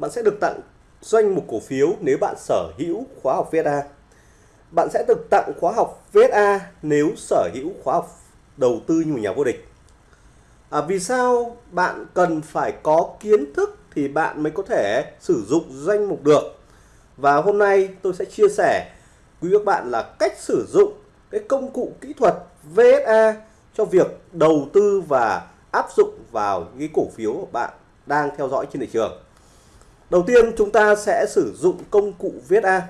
bạn sẽ được tặng danh mục cổ phiếu nếu bạn sở hữu khóa học VSA. Bạn sẽ được tặng khóa học VSA nếu sở hữu khóa học đầu tư như một nhà vô địch. À, vì sao bạn cần phải có kiến thức thì bạn mới có thể sử dụng danh mục được. Và hôm nay tôi sẽ chia sẻ quý các bạn là cách sử dụng cái công cụ kỹ thuật VSA cho việc đầu tư và áp dụng vào những cổ phiếu của bạn đang theo dõi trên thị trường. Đầu tiên, chúng ta sẽ sử dụng công cụ VSA.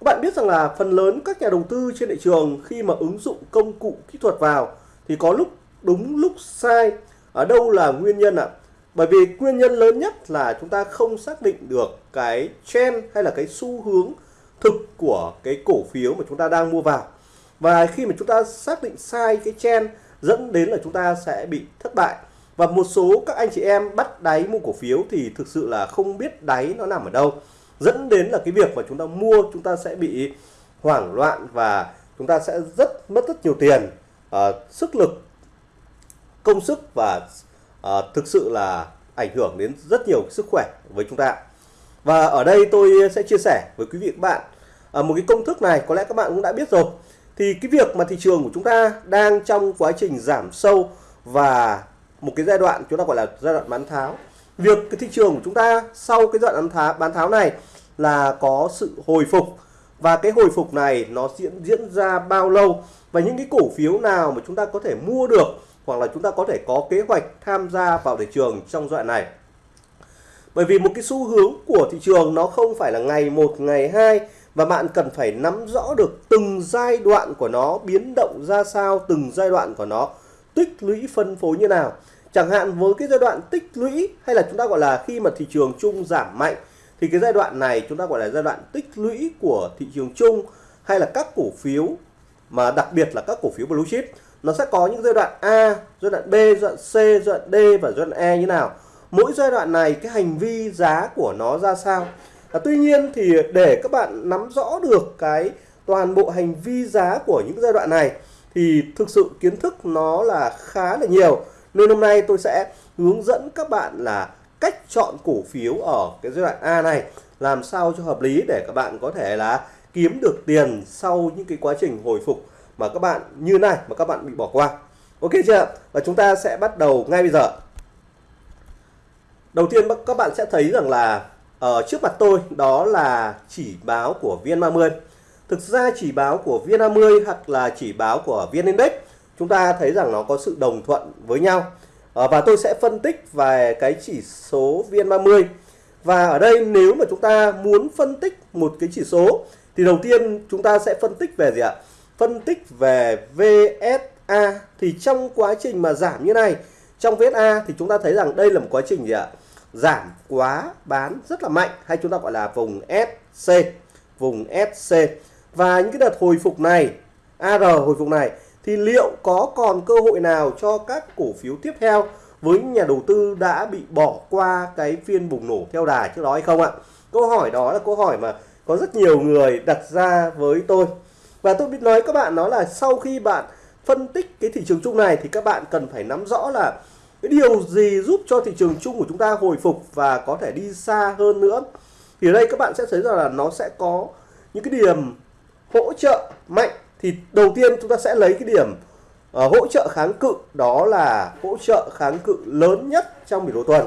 Các bạn biết rằng là phần lớn các nhà đầu tư trên thị trường khi mà ứng dụng công cụ kỹ thuật vào thì có lúc đúng, lúc sai. Ở đâu là nguyên nhân ạ? Bởi vì nguyên nhân lớn nhất là chúng ta không xác định được cái trend hay là cái xu hướng thực của cái cổ phiếu mà chúng ta đang mua vào. Và khi mà chúng ta xác định sai cái trend, dẫn đến là chúng ta sẽ bị thất bại và một số các anh chị em bắt đáy mua cổ phiếu thì thực sự là không biết đáy nó nằm ở đâu. Dẫn đến là cái việc mà chúng ta mua chúng ta sẽ bị hoảng loạn và chúng ta sẽ rất mất rất nhiều tiền uh, sức lực công sức và uh, thực sự là ảnh hưởng đến rất nhiều sức khỏe với chúng ta. Và ở đây tôi sẽ chia sẻ với quý vị các bạn uh, một cái công thức này có lẽ các bạn cũng đã biết rồi. Thì cái việc mà thị trường của chúng ta đang trong quá trình giảm sâu và một cái giai đoạn chúng ta gọi là giai đoạn bán tháo. Việc cái thị trường của chúng ta sau cái giai đoạn bán tháo bán tháo này là có sự hồi phục. Và cái hồi phục này nó diễn diễn ra bao lâu? Và những cái cổ phiếu nào mà chúng ta có thể mua được hoặc là chúng ta có thể có kế hoạch tham gia vào thị trường trong giai đoạn này? Bởi vì một cái xu hướng của thị trường nó không phải là ngày một, ngày hai, và bạn cần phải nắm rõ được từng giai đoạn của nó, biến động ra sao từng giai đoạn của nó tích lũy phân phối như nào chẳng hạn với cái giai đoạn tích lũy hay là chúng ta gọi là khi mà thị trường chung giảm mạnh thì cái giai đoạn này chúng ta gọi là giai đoạn tích lũy của thị trường chung hay là các cổ phiếu mà đặc biệt là các cổ phiếu blue chip nó sẽ có những giai đoạn A, giai đoạn B, giai đoạn C, giai đoạn D và giai đoạn E như nào. Mỗi giai đoạn này cái hành vi giá của nó ra sao. À, tuy nhiên thì để các bạn nắm rõ được cái toàn bộ hành vi giá của những giai đoạn này thì thực sự kiến thức nó là khá là nhiều. Nên hôm nay tôi sẽ hướng dẫn các bạn là cách chọn cổ phiếu ở cái giai đoạn A này, làm sao cho hợp lý để các bạn có thể là kiếm được tiền sau những cái quá trình hồi phục mà các bạn, như này, mà các bạn bị bỏ qua. Ok chưa? Và chúng ta sẽ bắt đầu ngay bây giờ. Đầu tiên các bạn sẽ thấy rằng là ở trước mặt tôi đó là chỉ báo của VN30 thực ra chỉ báo của VN50 hoặc là chỉ báo của VN Index chúng ta thấy rằng nó có sự đồng thuận với nhau. À, và tôi sẽ phân tích về cái chỉ số VN30 và ở đây nếu mà chúng ta muốn phân tích một cái chỉ số thì đầu tiên chúng ta sẽ phân tích về gì ạ? Phân tích về VSA thì trong quá trình mà giảm như này trong VSA thì chúng ta thấy rằng đây là một quá trình gì ạ? Giảm quá bán rất là mạnh hay chúng ta gọi là vùng SC vùng SC và những cái đợt hồi phục này AR hồi phục này, thì liệu có còn cơ hội nào cho các cổ phiếu tiếp theo với nhà đầu tư đã bị bỏ qua cái phiên bùng nổ theo đà trước đó hay không ạ? Câu hỏi đó là câu hỏi mà có rất nhiều người đặt ra với tôi. Và tôi biết nói các bạn, đó là sau khi bạn phân tích cái thị trường chung này thì các bạn cần phải nắm rõ là cái điều gì giúp cho thị trường chung của chúng ta hồi phục và có thể đi xa hơn nữa. Thì ở đây các bạn sẽ thấy rằng là nó sẽ có những cái điểm hỗ trợ mạnh thì đầu tiên chúng ta sẽ lấy cái điểm uh, hỗ trợ kháng cự đó là hỗ trợ kháng cự lớn nhất trong biểu đồ tuần.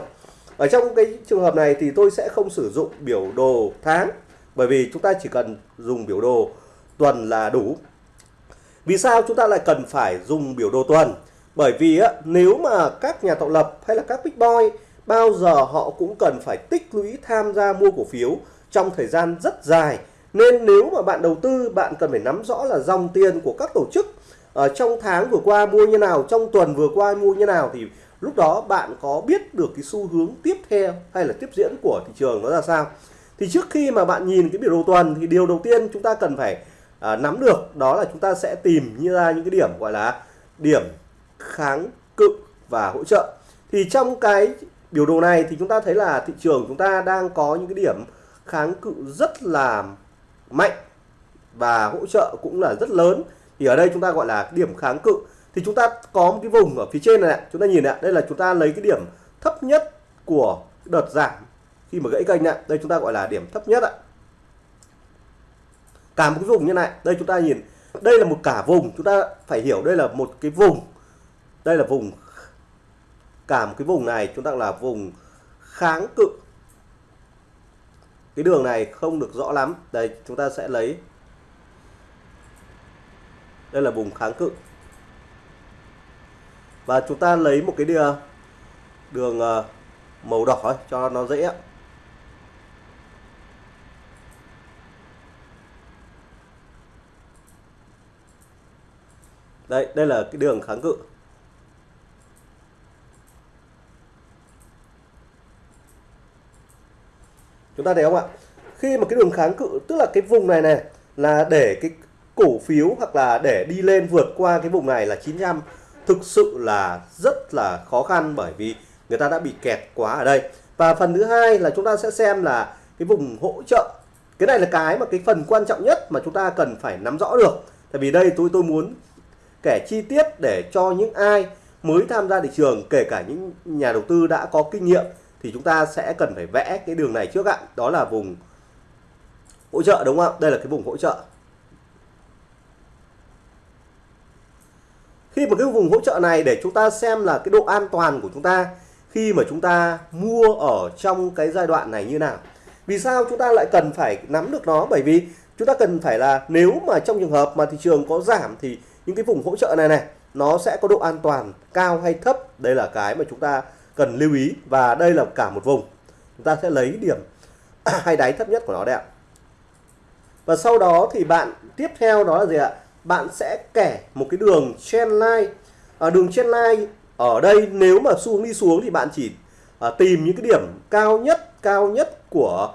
Ở trong cái trường hợp này thì tôi sẽ không sử dụng biểu đồ tháng bởi vì chúng ta chỉ cần dùng biểu đồ tuần là đủ. Vì sao chúng ta lại cần phải dùng biểu đồ tuần? Bởi vì á, nếu mà các nhà tạo lập hay là các big boy bao giờ họ cũng cần phải tích lũy tham gia mua cổ phiếu trong thời gian rất dài nên nếu mà bạn đầu tư bạn cần phải nắm rõ là dòng tiền của các tổ chức ở trong tháng vừa qua mua như nào trong tuần vừa qua mua như nào thì lúc đó bạn có biết được cái xu hướng tiếp theo hay là tiếp diễn của thị trường nó ra sao. Thì trước khi mà bạn nhìn cái biểu đồ tuần thì điều đầu tiên chúng ta cần phải à, nắm được đó là chúng ta sẽ tìm như ra những cái điểm gọi là điểm kháng cự và hỗ trợ. Thì trong cái biểu đồ này thì chúng ta thấy là thị trường chúng ta đang có những cái điểm kháng cự rất là mạnh và hỗ trợ cũng là rất lớn. Thì ở đây chúng ta gọi là điểm kháng cự. Thì chúng ta có một cái vùng ở phía trên này chúng ta nhìn ạ, đây là chúng ta lấy cái điểm thấp nhất của đợt giảm khi mà gãy kênh này đây chúng ta gọi là điểm thấp nhất ạ. Cả một cái vùng như này, đây chúng ta nhìn, đây là một cả vùng. Chúng ta phải hiểu đây là một cái vùng. Đây là vùng, cả một cái vùng này, chúng ta là vùng kháng cự cái đường này không được rõ lắm. Đây, chúng ta sẽ lấy. Đây là vùng kháng cự. Và chúng ta lấy một cái đường đường màu đỏ cho nó dễ đây đây là cái đường kháng cự. Chúng ta thấy không ạ? Khi mà cái đường kháng cự, tức là cái vùng này này, là để cái cổ phiếu hoặc là để đi lên vượt qua cái vùng này là 900 thực sự là rất là khó khăn bởi vì người ta đã bị kẹt quá ở đây. Và phần thứ hai là chúng ta sẽ xem là cái vùng hỗ trợ. Cái này là cái mà cái phần quan trọng nhất mà chúng ta cần phải nắm rõ được. Tại vì đây tôi tôi muốn kể chi tiết để cho những ai mới tham gia thị trường, kể cả những nhà đầu tư đã có kinh nghiệm thì chúng ta sẽ cần phải vẽ cái đường này trước ạ. Đó là vùng hỗ trợ, đúng không đây là cái vùng hỗ trợ. Khi mà cái vùng hỗ trợ này để chúng ta xem là cái độ an toàn của chúng ta khi mà chúng ta mua ở trong cái giai đoạn này như nào. Vì sao chúng ta lại cần phải nắm được nó? Bởi vì chúng ta cần phải là nếu mà trong trường hợp mà thị trường có giảm thì những cái vùng hỗ trợ này này, nó sẽ có độ an toàn cao hay thấp. Đây là cái mà chúng ta cần lưu ý và đây là cả một vùng. Chúng ta sẽ lấy điểm hay đáy thấp nhất của nó đây ạ. Và sau đó thì bạn tiếp theo đó là gì ạ? Bạn sẽ kẻ một cái đường trendline ở à, đường trendline ở đây nếu mà xu hướng đi xuống thì bạn chỉ à, tìm những cái điểm cao nhất cao nhất của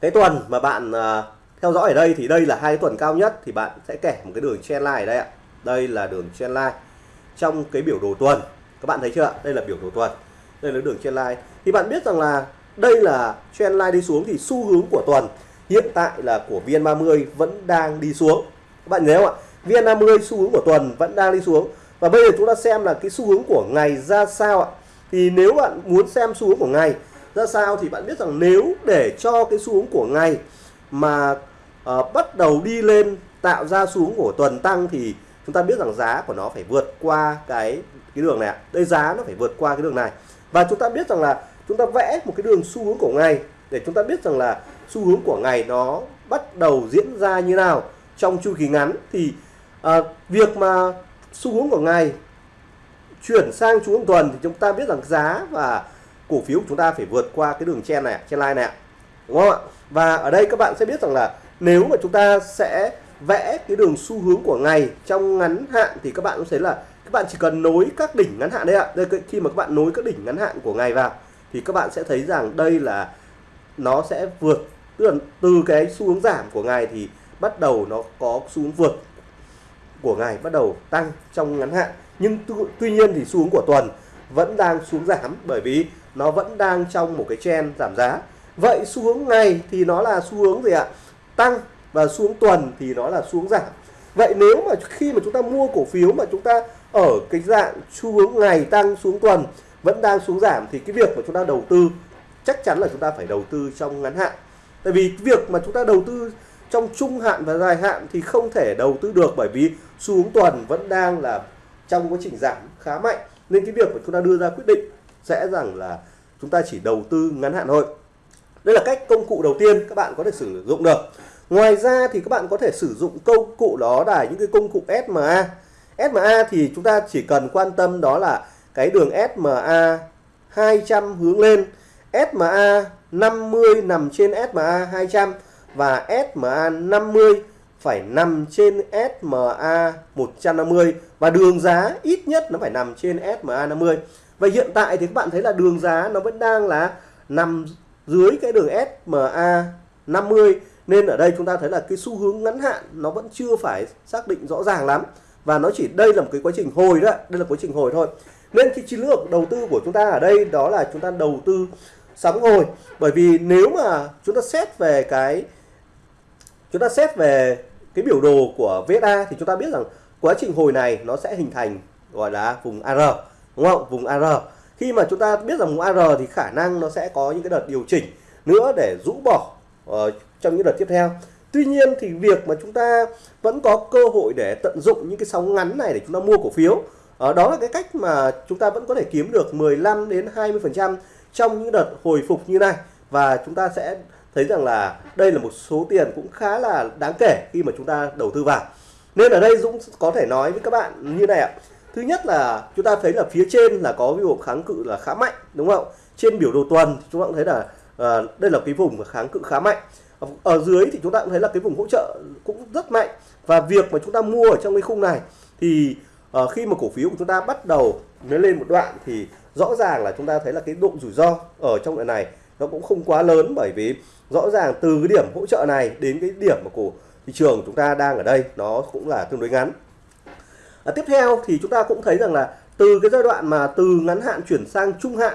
cái tuần mà bạn à, theo dõi ở đây. Thì đây là hai tuần cao nhất thì bạn sẽ kẻ một cái đường trendline ở đây ạ. Đây là đường trendline trong cái biểu đồ tuần các bạn thấy chưa? Đây là biểu đồ tuần. Đây là đường trendline thì bạn biết rằng là đây là trendline đi xuống thì xu hướng của tuần hiện tại là của VN30 vẫn đang đi xuống. Các bạn nhớ không ạ? VN50 xu hướng của tuần vẫn đang đi xuống. Và bây giờ chúng ta xem là cái xu hướng của ngày ra sao ạ? Thì nếu bạn muốn xem xu hướng của ngày ra sao thì bạn biết rằng nếu để cho cái xu hướng của ngày mà uh, bắt đầu đi lên tạo ra xu hướng của tuần tăng thì chúng ta biết rằng giá của nó phải vượt qua cái cái đường này đây giá nó phải vượt qua cái đường này. Và chúng ta biết rằng là chúng ta vẽ một cái đường xu hướng của ngày để chúng ta biết rằng là xu hướng của ngày nó bắt đầu diễn ra như nào trong chu kỳ ngắn. Thì à, việc mà xu hướng của ngày chuyển sang xu hướng tuần thì chúng ta biết rằng giá và cổ phiếu của chúng ta phải vượt qua cái đường chen này trên line này đúng không ạ? Và ở đây các bạn sẽ biết rằng là nếu mà chúng ta sẽ vẽ cái đường xu hướng của ngày trong ngắn hạn thì các bạn cũng thấy là bạn chỉ cần nối các đỉnh ngắn hạn đấy ạ. Đây khi mà các bạn nối các đỉnh ngắn hạn của ngày vào, thì các bạn sẽ thấy rằng đây là nó sẽ vượt, tức là từ cái xu hướng giảm của ngày thì bắt đầu nó có xu hướng vượt của ngày, bắt đầu tăng trong ngắn hạn. Nhưng tuy nhiên thì xu hướng của tuần vẫn đang xuống giảm, bởi vì nó vẫn đang trong một cái trend giảm giá. Vậy xu hướng ngày thì nó là xu hướng gì ạ? Tăng, và xu hướng tuần thì nó là xuống giảm. Vậy nếu mà khi mà chúng ta mua cổ phiếu mà chúng ta ở cái dạng xu hướng ngày tăng xuống tuần, vẫn đang xuống giảm thì cái việc mà chúng ta đầu tư chắc chắn là chúng ta phải đầu tư trong ngắn hạn. Tại vì việc mà chúng ta đầu tư trong trung hạn và dài hạn thì không thể đầu tư được bởi vì xu hướng tuần vẫn đang là trong quá trình giảm khá mạnh. Nên cái việc mà chúng ta đưa ra quyết định sẽ rằng là chúng ta chỉ đầu tư ngắn hạn thôi. Đây là cách công cụ đầu tiên các bạn có thể sử dụng được. Ngoài ra thì các bạn có thể sử dụng công cụ đó là những cái công cụ SMA SMA thì chúng ta chỉ cần quan tâm đó là cái đường SMA 200 hướng lên. SMA 50 nằm trên SMA 200 và SMA 50 phải nằm trên SMA 150 và đường giá ít nhất nó phải nằm trên SMA 50 và hiện tại thì các bạn thấy là đường giá nó vẫn đang là nằm dưới cái đường SMA 50 nên ở đây chúng ta thấy là cái xu hướng ngắn hạn nó vẫn chưa phải xác định rõ ràng lắm và nó chỉ đây là một cái quá trình hồi đó đây là quá trình hồi thôi. Nên cái chiến lược đầu tư của chúng ta ở đây đó là chúng ta đầu tư sóng hồi bởi vì nếu mà chúng ta xét về cái chúng ta xét về cái biểu đồ của VSA thì chúng ta biết rằng quá trình hồi này nó sẽ hình thành gọi là vùng AR đúng không? Vùng AR khi mà chúng ta biết rằng vùng AR thì khả năng nó sẽ có những cái đợt điều chỉnh nữa để rũ bỏ uh, trong những đợt tiếp theo. Tuy nhiên thì việc mà chúng ta vẫn có cơ hội để tận dụng những cái sóng ngắn này để chúng ta mua cổ phiếu ở đó là cái cách mà chúng ta vẫn có thể kiếm được 15 đến 20% trong những đợt hồi phục như này và chúng ta sẽ thấy rằng là đây là một số tiền cũng khá là đáng kể khi mà chúng ta đầu tư vào. Nên ở đây Dũng có thể nói với các bạn như này ạ. Thứ nhất là chúng ta thấy là phía trên là có cái vùng kháng cự là khá mạnh đúng không? Trên biểu đồ tuần chúng ta cũng thấy là uh, đây là cái vùng kháng cự khá mạnh ở dưới thì chúng ta cũng thấy là cái vùng hỗ trợ cũng rất mạnh. Và việc mà chúng ta mua ở trong cái khung này thì uh, khi mà cổ phiếu của chúng ta bắt đầu nó lên một đoạn thì rõ ràng là chúng ta thấy là cái độ rủi ro ở trong đoạn này nó cũng không quá lớn. Bởi vì rõ ràng từ cái điểm hỗ trợ này đến cái điểm mà cổ thị trường chúng ta đang ở đây nó cũng là tương đối ngắn. À, tiếp theo thì chúng ta cũng thấy rằng là từ cái giai đoạn mà từ ngắn hạn chuyển sang trung hạn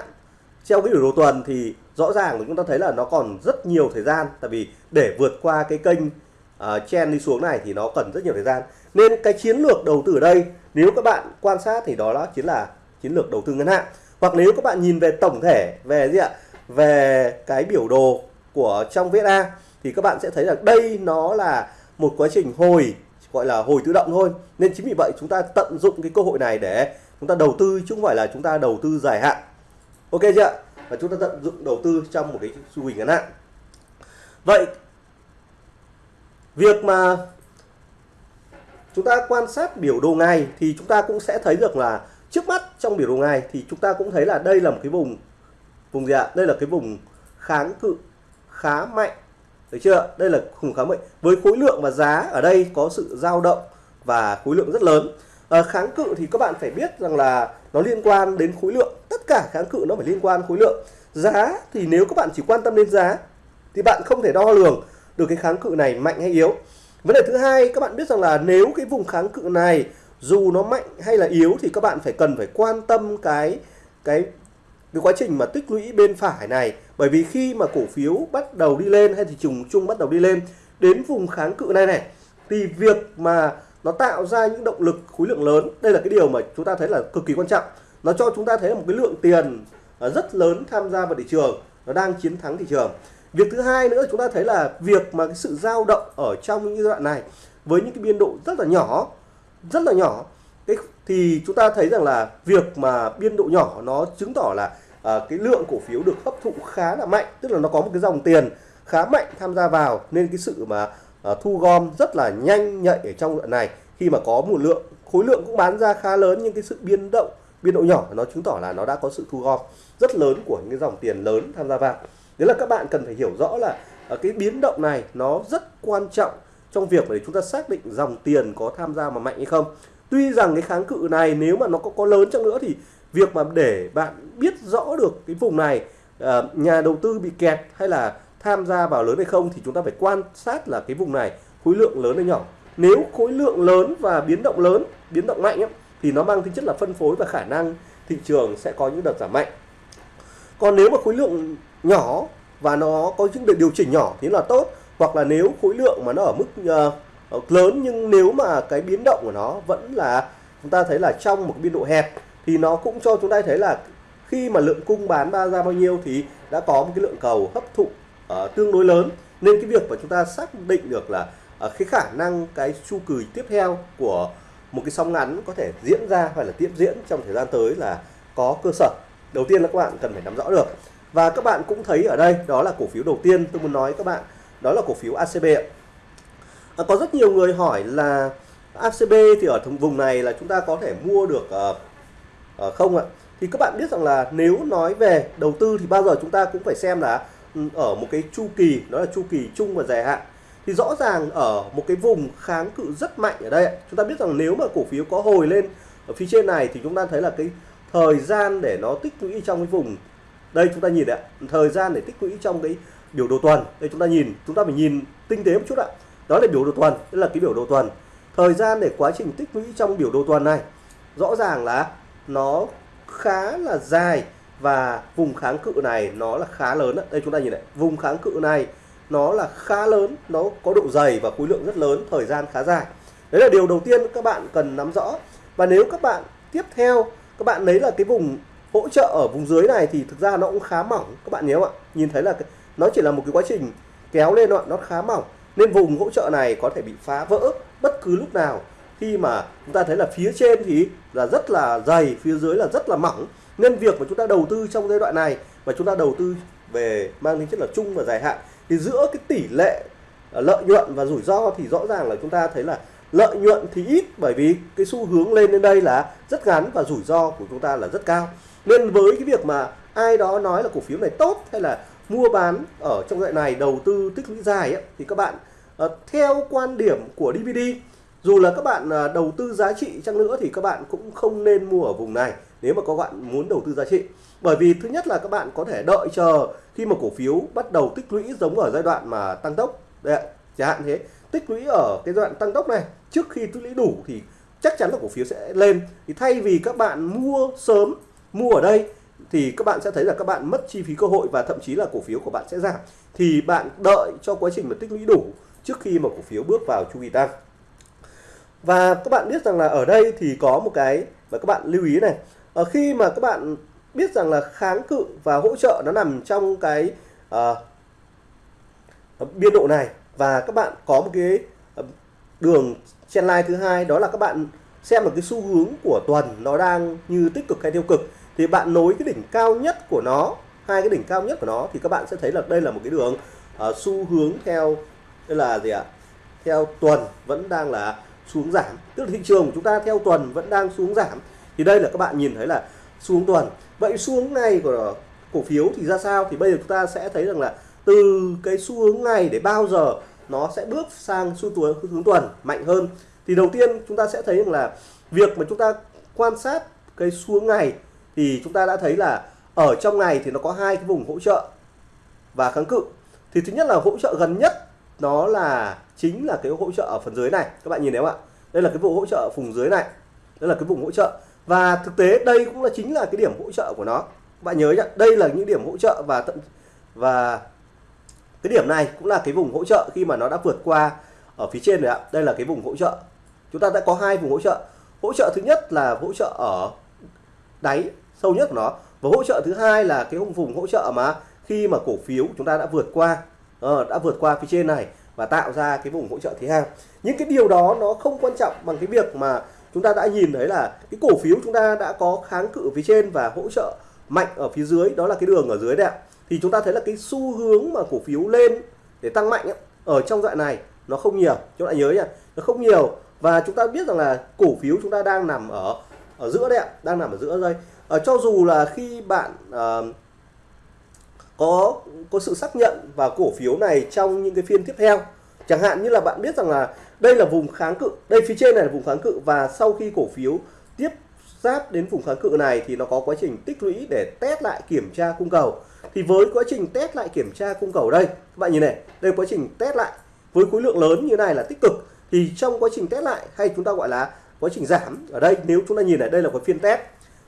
theo cái biểu đồ tuần thì rõ ràng là chúng ta thấy là nó còn rất nhiều thời gian tại vì để vượt qua cái kênh uh, chen đi xuống này thì nó cần rất nhiều thời gian. Nên cái chiến lược đầu tư ở đây nếu các bạn quan sát thì đó là chính là chiến lược đầu tư ngắn hạn. Hoặc nếu các bạn nhìn về tổng thể về gì ạ? Về cái biểu đồ của trong VSA thì các bạn sẽ thấy là đây nó là một quá trình hồi gọi là hồi tự động thôi. Nên chính vì vậy chúng ta tận dụng cái cơ hội này để chúng ta đầu tư chứ không phải là chúng ta đầu tư dài hạn. Ok chưa và chúng ta tận dụng đầu tư trong một cái xu hướng ngắn hạn. Vậy, việc mà chúng ta quan sát biểu đồ ngày thì chúng ta cũng sẽ thấy được là trước mắt trong biểu đồ ngày thì chúng ta cũng thấy là đây là một cái vùng vùng gì ạ? Đây là cái vùng kháng cự khá mạnh, được chưa? Đây là vùng khá mạnh. Với khối lượng và giá ở đây có sự dao động và khối lượng rất lớn à, kháng cự thì các bạn phải biết rằng là nó liên quan đến khối lượng. Tất cả kháng cự nó phải liên quan khối lượng. Giá thì nếu các bạn chỉ quan tâm đến giá thì bạn không thể đo lường được cái kháng cự này mạnh hay yếu. Vấn đề thứ hai các bạn biết rằng là nếu cái vùng kháng cự này dù nó mạnh hay là yếu thì các bạn phải cần phải quan tâm cái cái cái quá trình mà tích lũy bên phải này. Bởi vì khi mà cổ phiếu bắt đầu đi lên hay thị trường chung bắt đầu đi lên đến vùng kháng cự này này thì việc mà nó tạo ra những động lực khối lượng lớn. Đây là cái điều mà chúng ta thấy là cực kỳ quan trọng. Nó cho chúng ta thấy là một cái lượng tiền à, rất lớn tham gia vào thị trường. Nó đang chiến thắng thị trường. Việc thứ hai nữa chúng ta thấy là việc mà cái sự dao động ở trong những giai đoạn này với những cái biên độ rất là nhỏ rất là nhỏ cái thì chúng ta thấy rằng là việc mà biên độ nhỏ nó chứng tỏ là à, cái lượng cổ phiếu được hấp thụ khá là mạnh. Tức là nó có một cái dòng tiền khá mạnh tham gia vào. Nên cái sự mà à, thu gom rất là nhanh nhạy ở trong đoạn này. Khi mà có một lượng khối lượng cũng bán ra khá lớn nhưng cái sự biến động biên độ nhỏ nó chứng tỏ là nó đã có sự thu gom rất lớn của những cái dòng tiền lớn tham gia vào. Đấy là các bạn cần phải hiểu rõ là ờ, cái biến động này nó rất quan trọng trong việc để chúng ta xác định dòng tiền có tham gia mà mạnh hay không. Tuy rằng cái kháng cự này nếu mà nó có có lớn chăng nữa thì việc mà để bạn biết rõ được cái vùng này ờ, nhà đầu tư bị kẹt hay là tham gia vào lớn hay không thì chúng ta phải quan sát là cái vùng này khối lượng lớn hay nhỏ. Nếu khối lượng lớn và biến động lớn biến động mạnh ấy, thì nó mang tính chất là phân phối và khả năng thị trường sẽ có những đợt giảm mạnh. Còn nếu mà khối lượng nhỏ và nó có những đợt điều chỉnh nhỏ thì là tốt hoặc là nếu khối lượng mà nó ở mức uh, lớn nhưng nếu mà cái biến động của nó vẫn là chúng ta thấy là trong một biên độ hẹp thì nó cũng cho chúng ta thấy là khi mà lượng cung bán ra bao nhiêu thì đã có một cái lượng cầu hấp thụ uh, tương đối lớn. Nên cái việc mà chúng ta xác định được là uh, cái khả năng cái chu kỳ tiếp theo của một cái sóng ngắn có thể diễn ra hoặc là tiếp diễn trong thời gian tới là có cơ sở. Đầu tiên là các bạn cần phải nắm rõ được. Và các bạn cũng thấy ở đây đó là cổ phiếu đầu tiên tôi muốn nói các bạn đó là cổ phiếu ACB À, ờ, có rất nhiều người hỏi là ACB thì ở vùng này là chúng ta có thể mua được uh, uh, không ạ? Thì các bạn biết rằng là nếu nói về đầu tư thì bao giờ chúng ta cũng phải xem là ở một cái chu kỳ, đó là chu kỳ chung và dài hạn. Thì rõ ràng ở một cái vùng kháng cự rất mạnh ở đây chúng ta biết rằng nếu mà cổ phiếu có hồi lên ở phía trên này thì chúng ta thấy là cái thời gian để nó tích lũy trong cái vùng, đây chúng ta nhìn đấy thời gian để tích lũy trong cái biểu đồ tuần. Đây chúng ta nhìn, chúng ta phải nhìn tinh tế một chút ạ. Đó là biểu đồ tuần, đây là cái biểu đồ tuần. Thời gian để quá trình tích lũy trong biểu đồ tuần này, rõ ràng là nó khá là dài và vùng kháng cự này nó là khá lớn đây chúng ta nhìn này, vùng kháng cự này nó là khá lớn, nó có độ dày và khối lượng rất lớn, thời gian khá dài. Đấy là điều đầu tiên các bạn cần nắm rõ. Và nếu các bạn tiếp theo, các bạn lấy là cái vùng hỗ trợ ở vùng dưới này thì thực ra nó cũng khá mỏng. Các bạn nhớ không ạ? Nhìn thấy là nó chỉ là một cái quá trình kéo lên nó khá mỏng. Nên vùng hỗ trợ này có thể bị phá vỡ bất cứ lúc nào. Khi mà chúng ta thấy là phía trên thì là rất là dày, phía dưới là rất là mỏng nên việc mà chúng ta đầu tư trong giai đoạn này và chúng ta đầu tư về mang tính chất là chung và dài hạn thì giữa cái tỷ lệ à, lợi nhuận và rủi ro thì rõ ràng là chúng ta thấy là lợi nhuận thì ít bởi vì cái xu hướng lên đến đây là rất ngắn và rủi ro của chúng ta là rất cao. Nên với cái việc mà ai đó nói là cổ phiếu này tốt hay là mua bán ở trong đoạn này đầu tư tích lũy dài ấy, thì các bạn ờ, theo quan điểm của DVD dù là các bạn à, đầu tư giá trị chăng nữa thì các bạn cũng không nên mua ở vùng này nếu mà các bạn muốn đầu tư giá trị. Bởi vì thứ nhất là các bạn có thể đợi chờ khi mà cổ phiếu bắt đầu tích lũy giống ở giai đoạn mà tăng tốc. Đấy, chẳng hạn thế. Tích lũy ở cái giai đoạn tăng tốc này trước khi tích lũy đủ thì chắc chắn là cổ phiếu sẽ lên. Thì thay vì các bạn mua sớm mua ở đây thì các bạn sẽ thấy là các bạn mất chi phí cơ hội và thậm chí là cổ phiếu của bạn sẽ giảm. Thì bạn đợi cho quá trình mà tích lũy đủ trước khi mà cổ phiếu bước vào chu kỳ tăng. Và các bạn biết rằng là ở đây thì có một cái mà các bạn lưu ý này ở khi mà các bạn biết rằng là kháng cự và hỗ trợ nó nằm trong cái uh, biên độ này và các bạn có một cái ờ, đường đường trendline thứ hai đó là các bạn xem một cái xu hướng của tuần nó đang như tích cực hay tiêu cực thì bạn nối cái đỉnh cao nhất của nó hai cái đỉnh cao nhất của nó thì các bạn sẽ thấy là đây là một cái đường uh, xu hướng theo đây là gì ạ? Theo tuần vẫn đang là xuống giảm. Tức là thị trường của chúng ta theo tuần vẫn đang xuống giảm thì đây là các bạn nhìn thấy là xuống tuần. Vậy xuống này của cổ phiếu thì ra sao? Thì bây giờ chúng ta sẽ thấy rằng là từ cái xu hướng này để bao giờ nó sẽ bước sang xu hướng tuần mạnh hơn. Thì đầu tiên chúng ta sẽ thấy rằng là việc mà chúng ta quan sát cái xuống ngày thì chúng ta đã thấy là ở trong ngày thì nó có hai cái vùng hỗ trợ và kháng cự. Thì thứ nhất là hỗ trợ gần nhất nó là, chính là cái hỗ trợ ở phần dưới này. Các bạn nhìn thấy không ạ? Đây là cái vùng hỗ trợ ở vùng dưới này. Đây là cái vùng hỗ trợ và thực tế đây cũng là chính là cái điểm hỗ trợ của nó. Bạn nhớ nhá đây là những điểm hỗ trợ và tận và cái điểm này cũng là cái vùng hỗ trợ khi mà nó đã vượt qua ở phía trên rồi ạ. Đây là cái vùng hỗ trợ. Chúng ta đã có hai vùng hỗ trợ. Hỗ trợ thứ nhất là hỗ trợ ở đáy sâu nhất của nó và hỗ trợ thứ hai là cái vùng hỗ trợ mà khi mà cổ phiếu chúng ta đã vượt qua uh, đã vượt qua phía trên này và tạo ra cái vùng hỗ trợ thứ hai. Những cái điều đó nó không quan trọng bằng cái việc mà chúng ta đã nhìn thấy là cái cổ phiếu chúng ta đã có kháng cự phía trên và hỗ trợ mạnh ở phía dưới đó là cái đường ở dưới đấy ạ. Thì chúng ta thấy là cái xu hướng mà cổ phiếu lên để tăng mạnh ấy, ở trong đoạn này nó không nhiều. Chúng ta nhớ nhá nó không nhiều. Và chúng ta biết rằng là cổ phiếu chúng ta đang nằm ở ở giữa đấy ạ đang nằm ở giữa đây. Ở cho dù là khi bạn uh, có có sự xác nhận vào cổ phiếu này trong những cái phiên tiếp theo chẳng hạn như là bạn biết rằng là đây là vùng kháng cự đây phía trên này là vùng kháng cự và sau khi cổ phiếu tiếp giáp đến vùng kháng cự này thì nó có quá trình tích lũy để test lại kiểm tra cung cầu. Thì với quá trình test lại kiểm tra cung cầu đây các bạn nhìn này đây quá trình test lại với khối lượng lớn như này là tích cực. Thì trong quá trình test lại hay chúng ta gọi là quá trình giảm ở đây nếu chúng ta nhìn này đây là cái phiên test.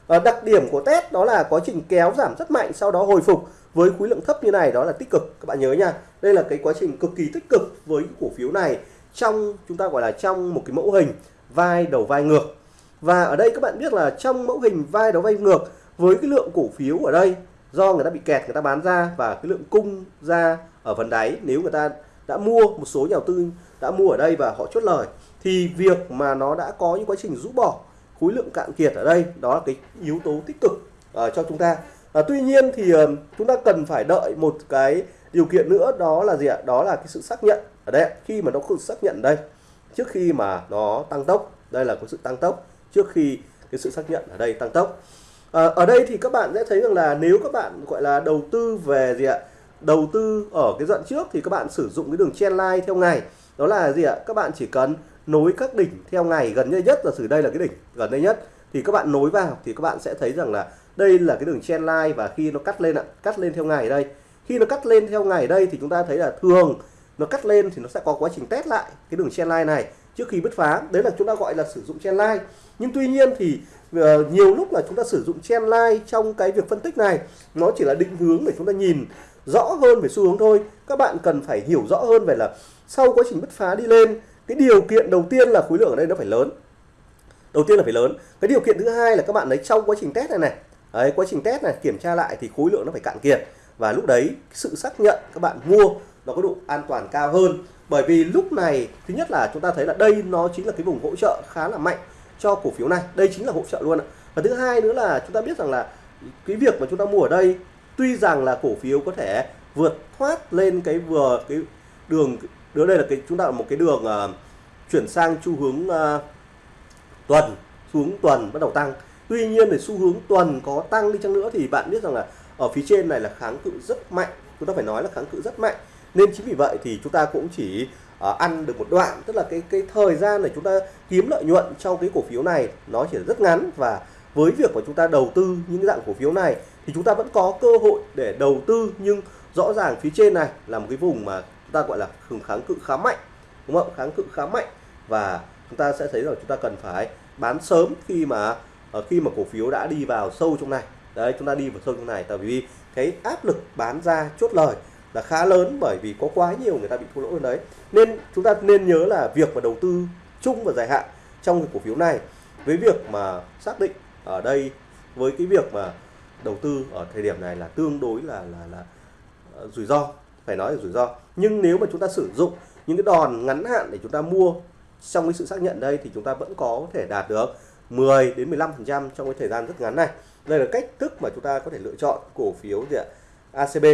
À, đặc điểm của test đó là quá trình kéo giảm rất mạnh sau đó hồi phục với khối lượng thấp như này đó là tích cực. Các bạn nhớ nha đây là cái quá trình cực kỳ tích cực với cổ phiếu này trong chúng ta gọi là trong một cái mẫu hình vai đầu vai ngược. Và ở đây các bạn biết là trong mẫu hình vai đầu vai ngược với cái lượng cổ phiếu ở đây do người ta bị kẹt người ta bán ra và cái lượng cung ra ở phần đáy nếu người ta đã mua một số nhà đầu tư đã mua ở đây và họ chốt lời thì việc mà nó đã có những quá trình rũ bỏ khối lượng cạn kiệt ở đây đó là cái yếu tố tích cực uh, cho chúng ta. Uh, tuy nhiên thì uh, chúng ta cần phải đợi một cái điều kiện nữa đó là gì ạ? Đó là cái sự xác nhận ở đây khi mà nó không xác nhận đây trước khi mà nó tăng tốc đây là có sự tăng tốc trước khi cái sự xác nhận ở đây tăng tốc. À, ở đây thì các bạn sẽ thấy rằng là nếu các bạn gọi là đầu tư về gì ạ đầu tư ở cái đoạn trước thì các bạn sử dụng cái đường chen line theo ngày. Đó là gì ạ? Các bạn chỉ cần nối các đỉnh theo ngày gần đây nhất là sử đây là cái đỉnh gần đây nhất thì các bạn nối vào thì các bạn sẽ thấy rằng là đây là cái đường chen line và khi nó cắt lên ạ cắt lên theo ngày đây. Khi nó cắt lên theo ngày đây thì chúng ta thấy là thường nó cắt lên thì nó sẽ có quá trình test lại cái đường chen line này. Trước khi bứt phá đấy là chúng ta gọi là sử dụng chen line nhưng tuy nhiên thì uh, nhiều lúc là chúng ta sử dụng chen line trong cái việc phân tích này nó chỉ là định hướng để chúng ta nhìn rõ hơn về xu hướng thôi. Các bạn cần phải hiểu rõ hơn về là sau quá trình bứt phá đi lên cái điều kiện đầu tiên là khối lượng ở đây nó phải lớn. Đầu tiên là phải lớn. Cái điều kiện thứ hai là các bạn lấy trong quá trình test này này. Đấy quá trình test này kiểm tra lại thì khối lượng nó phải cạn kiệt. Và lúc đấy sự xác nhận các bạn mua nó có độ an toàn cao hơn. Bởi vì lúc này thứ nhất là chúng ta thấy là đây nó chính là cái vùng hỗ trợ khá là mạnh cho cổ phiếu này. Đây chính là hỗ trợ luôn ạ. Và thứ hai nữa là chúng ta biết rằng là cái việc mà chúng ta mua ở đây tuy rằng là cổ phiếu có thể vượt thoát lên cái vừa cái đường đứa đây là cái chúng ta là một cái đường uh, chuyển sang xu hướng uh, tuần xuống tuần bắt đầu tăng. Tuy nhiên thì xu hướng tuần có tăng đi chăng nữa thì bạn biết rằng là ở phía trên này là kháng cự rất mạnh. Chúng ta phải nói là kháng cự rất mạnh nên chính vì vậy thì chúng ta cũng chỉ uh, ăn được một đoạn tức là cái cái thời gian để chúng ta kiếm lợi nhuận trong cái cổ phiếu này nó chỉ rất ngắn. Và với việc mà chúng ta đầu tư những dạng cổ phiếu này thì chúng ta vẫn có cơ hội để đầu tư. Nhưng rõ ràng phía trên này là một cái vùng mà chúng ta gọi là kháng cự khá mạnh đúng không? Kháng cự khá mạnh. Và chúng ta sẽ thấy rằng chúng ta cần phải bán sớm khi mà uh, khi mà cổ phiếu đã đi vào sâu trong này. Đấy chúng ta đi vào sâu trong này tại vì cái áp lực bán ra chốt lời là khá lớn bởi vì có quá nhiều người ta bị thua lỗ ở đấy. Nên chúng ta nên nhớ là việc mà đầu tư chung và dài hạn trong cái cổ phiếu này với việc mà xác định ở đây, với cái việc mà đầu tư ở thời điểm này là tương đối là là là ờ, rủi ro, phải nói là rủi ro. Nhưng nếu mà chúng ta sử dụng những cái đòn ngắn hạn để chúng ta mua trong cái sự xác nhận đây thì chúng ta vẫn có thể đạt được 10 đến 15 phần trăm trong cái thời gian rất ngắn này. Đây là cách thức mà chúng ta có thể lựa chọn cổ phiếu gì ạ? ACB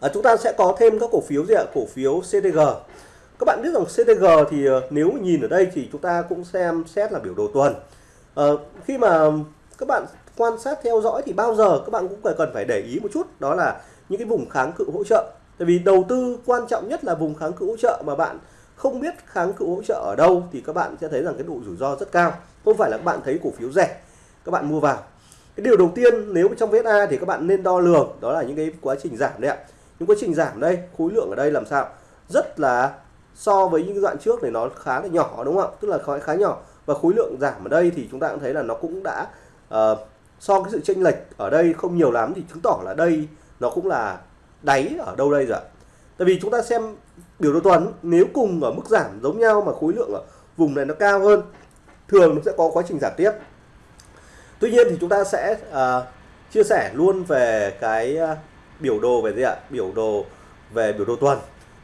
à, chúng ta sẽ có thêm các cổ phiếu gì ạ? Cổ phiếu CTG các bạn biết rằng CTG thì ờ, nếu nhìn ở đây thì chúng ta cũng xem xét là biểu đồ tuần. À, khi mà các bạn quan sát theo dõi thì bao giờ các bạn cũng cần phải để ý một chút đó là những cái vùng kháng cự hỗ trợ. Tại vì đầu tư quan trọng nhất là vùng kháng cự hỗ trợ mà bạn không biết kháng cự hỗ trợ ở đâu thì các bạn sẽ thấy rằng cái độ rủi ro rất cao. Không phải là các bạn thấy cổ phiếu rẻ các bạn mua vào. Cái điều đầu tiên nếu trong VSA thì các bạn nên đo lường đó là những cái quá trình giảm đấy ạ những quá trình giảm đây khối lượng ở đây làm sao? Rất là so với những đoạn trước này nó khá là nhỏ đúng không ạ? Tức là khá, khá nhỏ. Và khối lượng giảm ở đây thì chúng ta cũng thấy là nó cũng đã uh, so cái sự chênh lệch ở đây không nhiều lắm thì chứng tỏ là đây nó cũng là đáy ở đâu đây rồi tại vì chúng ta xem biểu đồ tuần nếu cùng ở mức giảm giống nhau mà khối lượng ở vùng này nó cao hơn thường nó sẽ có quá trình giảm tiếp. Tuy nhiên thì chúng ta sẽ uh, chia sẻ luôn về cái uh, biểu đồ về gì ạ? Biểu đồ về biểu đồ tuần.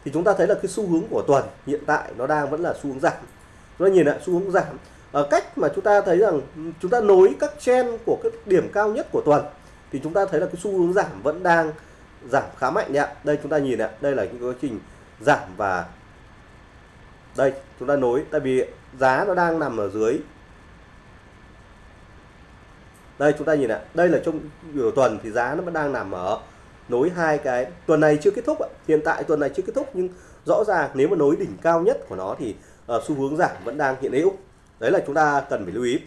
Thì chúng ta thấy là cái xu hướng của tuần hiện tại nó đang vẫn là xu hướng giảm. Chúng ta nhìn lại xu hướng giảm. Ở cách mà chúng ta thấy rằng chúng ta nối các chen của các điểm cao nhất của tuần, thì chúng ta thấy là cái xu hướng giảm vẫn đang giảm khá mạnh đấy ạ. Đây chúng ta nhìn ạ, đây là những quá trình giảm và đây, chúng ta nối, tại vì giá nó đang nằm ở dưới. Đây, chúng ta nhìn ạ, đây là trong biểu tuần thì giá nó vẫn đang nằm ở nối hai cái tuần này chưa kết thúc ạ. Hiện tại tuần này chưa kết thúc nhưng rõ ràng nếu mà nối đỉnh cao nhất của nó thì uh, xu hướng giảm vẫn đang hiện hữu. Đấy là chúng ta cần phải lưu ý.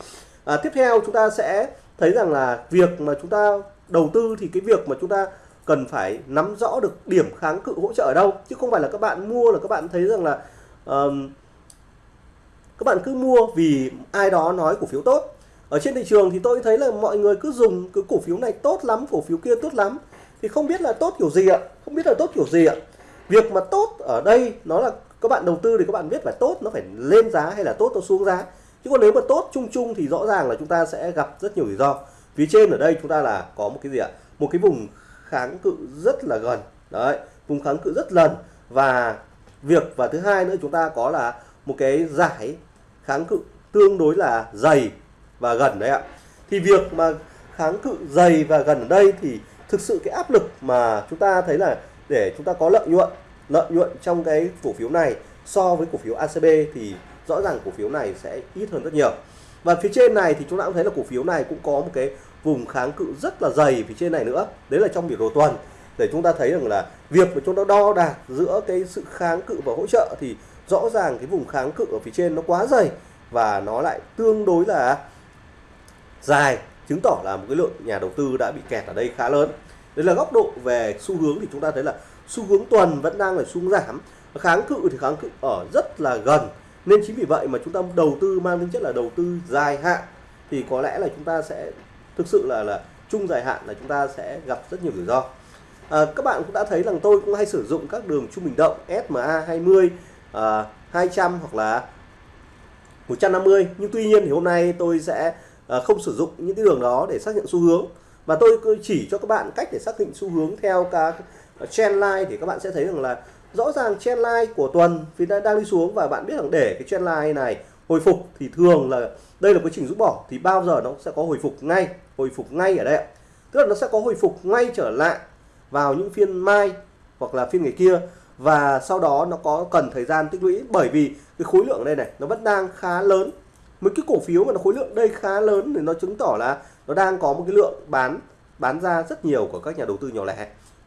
À, tiếp theo chúng ta sẽ thấy rằng là việc mà chúng ta đầu tư thì cái việc mà chúng ta cần phải nắm rõ được điểm kháng cự hỗ trợ ở đâu chứ không phải là các bạn mua là các bạn thấy rằng là um, các bạn cứ mua vì ai đó nói cổ phiếu tốt. Ở trên thị trường thì tôi thấy là mọi người cứ dùng cái cổ phiếu này tốt lắm cổ phiếu kia tốt lắm thì không biết là tốt kiểu gì ạ? Không biết là tốt kiểu gì ạ? Việc mà tốt ở đây, nó là các bạn đầu tư thì các bạn biết phải tốt nó phải lên giá hay là tốt nó xuống giá. Chứ còn nếu mà tốt chung chung thì rõ ràng là chúng ta sẽ gặp rất nhiều rủi ro. Phía trên ở đây chúng ta là có một cái gì ạ? Một cái vùng kháng cự rất là gần. Đấy, vùng kháng cự rất lần. Và việc, và thứ hai nữa, chúng ta có là một cái giải kháng cự tương đối là dày và gần đấy ạ. Thì việc mà kháng cự dày và gần ở đây thì thực sự cái áp lực mà chúng ta thấy là để chúng ta có lợi nhuận lợi nhuận trong cái cổ phiếu này so với cổ phiếu ACB thì rõ ràng cổ phiếu này sẽ ít hơn rất nhiều. Và phía trên này thì chúng ta cũng thấy là cổ phiếu này cũng có một cái vùng kháng cự rất là dày phía trên này nữa. Đấy là trong biểu đồ tuần. Để chúng ta thấy rằng là việc mà chúng ta đo đạc giữa cái sự kháng cự và hỗ trợ thì rõ ràng cái vùng kháng cự ở phía trên nó quá dày và nó lại tương đối là dài chứng tỏ là một cái lượng nhà đầu tư đã bị kẹt ở đây khá lớn. Đây là góc độ về xu hướng thì chúng ta thấy là xu hướng tuần vẫn đang là xu hướng giảm. Kháng cự thì kháng cự ở rất là gần. Nên chính vì vậy mà chúng ta đầu tư mang tính chất là đầu tư dài hạn. Thì có lẽ là chúng ta sẽ thực sự là là chung dài hạn là chúng ta sẽ gặp rất nhiều rủi ro. À, các bạn cũng đã thấy rằng tôi cũng hay sử dụng các đường trung bình động SMA 20 à, 200 hoặc là 150 nhưng tuy nhiên thì hôm nay tôi sẽ À, không sử dụng những cái đường đó để xác nhận xu hướng. Và tôi chỉ cho các bạn cách để xác định xu hướng theo các trend line thì các bạn sẽ thấy rằng là rõ ràng trend line của tuần thì đang đi xuống và bạn biết rằng để cái trend line này hồi phục thì thường là đây là quá trình rút bỏ thì bao giờ nó sẽ có hồi phục ngay, hồi phục ngay ở đây tức là nó sẽ có hồi phục ngay trở lại vào những phiên mai hoặc là phiên ngày kia và sau đó nó có cần thời gian tích lũy bởi vì cái khối lượng đây này nó vẫn đang khá lớn mấy cái cổ phiếu mà nó khối lượng đây khá lớn thì nó chứng tỏ là nó đang có một cái lượng bán bán ra rất nhiều của các nhà đầu tư nhỏ lẻ.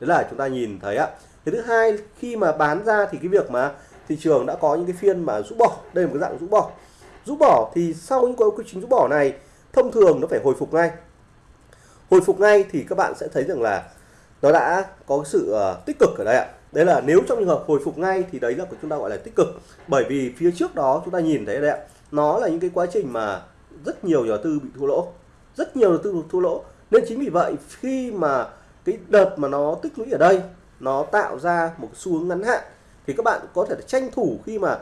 Đấy là chúng ta nhìn thấy ạ. Cái thứ hai khi mà bán ra thì cái việc mà thị trường đã có những cái phiên mà rũ bỏ. Đây là một cái dạng rũ bỏ. Rũ bỏ thì sau những cái quy trình rũ bỏ này thông thường nó phải hồi phục ngay. Hồi phục ngay thì các bạn sẽ thấy rằng là nó đã có sự uh, tích cực ở đây ạ. Đấy là nếu trong trường hợp hồi phục ngay thì đấy là của chúng ta gọi là tích cực. Bởi vì phía trước đó chúng ta nhìn thấy đấy ạ nó là những cái quá trình mà rất nhiều nhà đầu tư bị thua lỗ. Rất nhiều đầu tư bị thua lỗ. Nên chính vì vậy khi mà cái đợt mà nó tích lũy ở đây nó tạo ra một xu hướng ngắn hạn thì các bạn có thể tranh thủ khi mà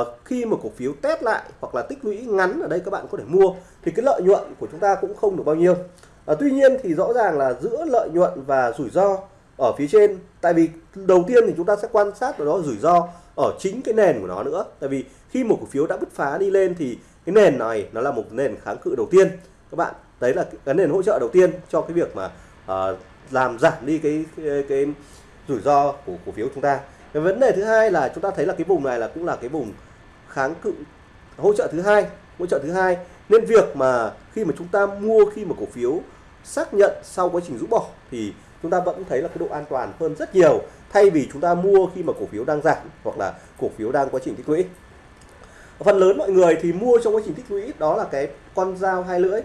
uh, khi mà cổ phiếu test lại hoặc là tích lũy ngắn ở đây các bạn có thể mua thì cái lợi nhuận của chúng ta cũng không được bao nhiêu. Uh, tuy nhiên thì rõ ràng là giữa lợi nhuận và rủi ro ở phía trên tại vì đầu tiên thì chúng ta sẽ quan sát vào đó rủi ro ở chính cái nền của nó nữa. Tại vì khi một cổ phiếu đã bứt phá đi lên thì cái nền này nó là một nền kháng cự đầu tiên. Các bạn đấy là cái nền hỗ trợ đầu tiên cho cái việc mà uh, làm giảm đi cái, cái cái rủi ro của cổ phiếu chúng ta. Cái vấn đề thứ hai là chúng ta thấy là cái vùng này là cũng là cái vùng kháng cự hỗ trợ thứ hai hỗ trợ thứ hai. Nên việc mà khi mà chúng ta mua khi mà cổ phiếu xác nhận sau quá trình rũ bỏ thì chúng ta vẫn thấy là cái độ an toàn hơn rất nhiều. Thay vì chúng ta mua khi mà cổ phiếu đang giảm hoặc là cổ phiếu đang quá trình tích lũy phần lớn mọi người thì mua trong quá trình tích lũy đó là cái con dao hai lưỡi.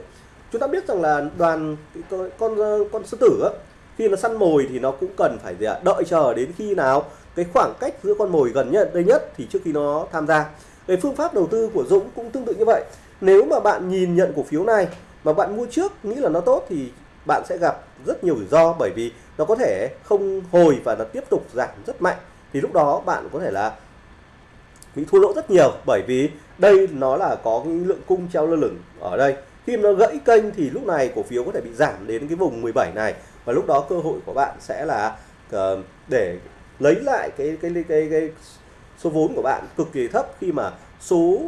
Chúng ta biết rằng là đoàn con con, con sư tử á, khi nó săn mồi thì nó cũng cần phải đợi chờ đến khi nào cái khoảng cách giữa con mồi gần nhất đây nhất thì trước khi nó tham gia. Về phương pháp đầu tư của Dũng cũng tương tự như vậy. Nếu mà bạn nhìn nhận cổ phiếu này mà bạn mua trước nghĩ là nó tốt thì bạn sẽ gặp rất nhiều rủi ro bởi vì nó có thể không hồi và nó tiếp tục giảm rất mạnh. Thì lúc đó bạn có thể là bị thua lỗ rất nhiều bởi vì đây nó là có cái lượng cung treo lơ lửng ở đây. Khi nó gãy kênh thì lúc này cổ phiếu có thể bị giảm đến cái vùng 17 này. Và lúc đó cơ hội của bạn sẽ là uh, để lấy lại cái cái, cái cái cái số vốn của bạn cực kỳ thấp khi mà số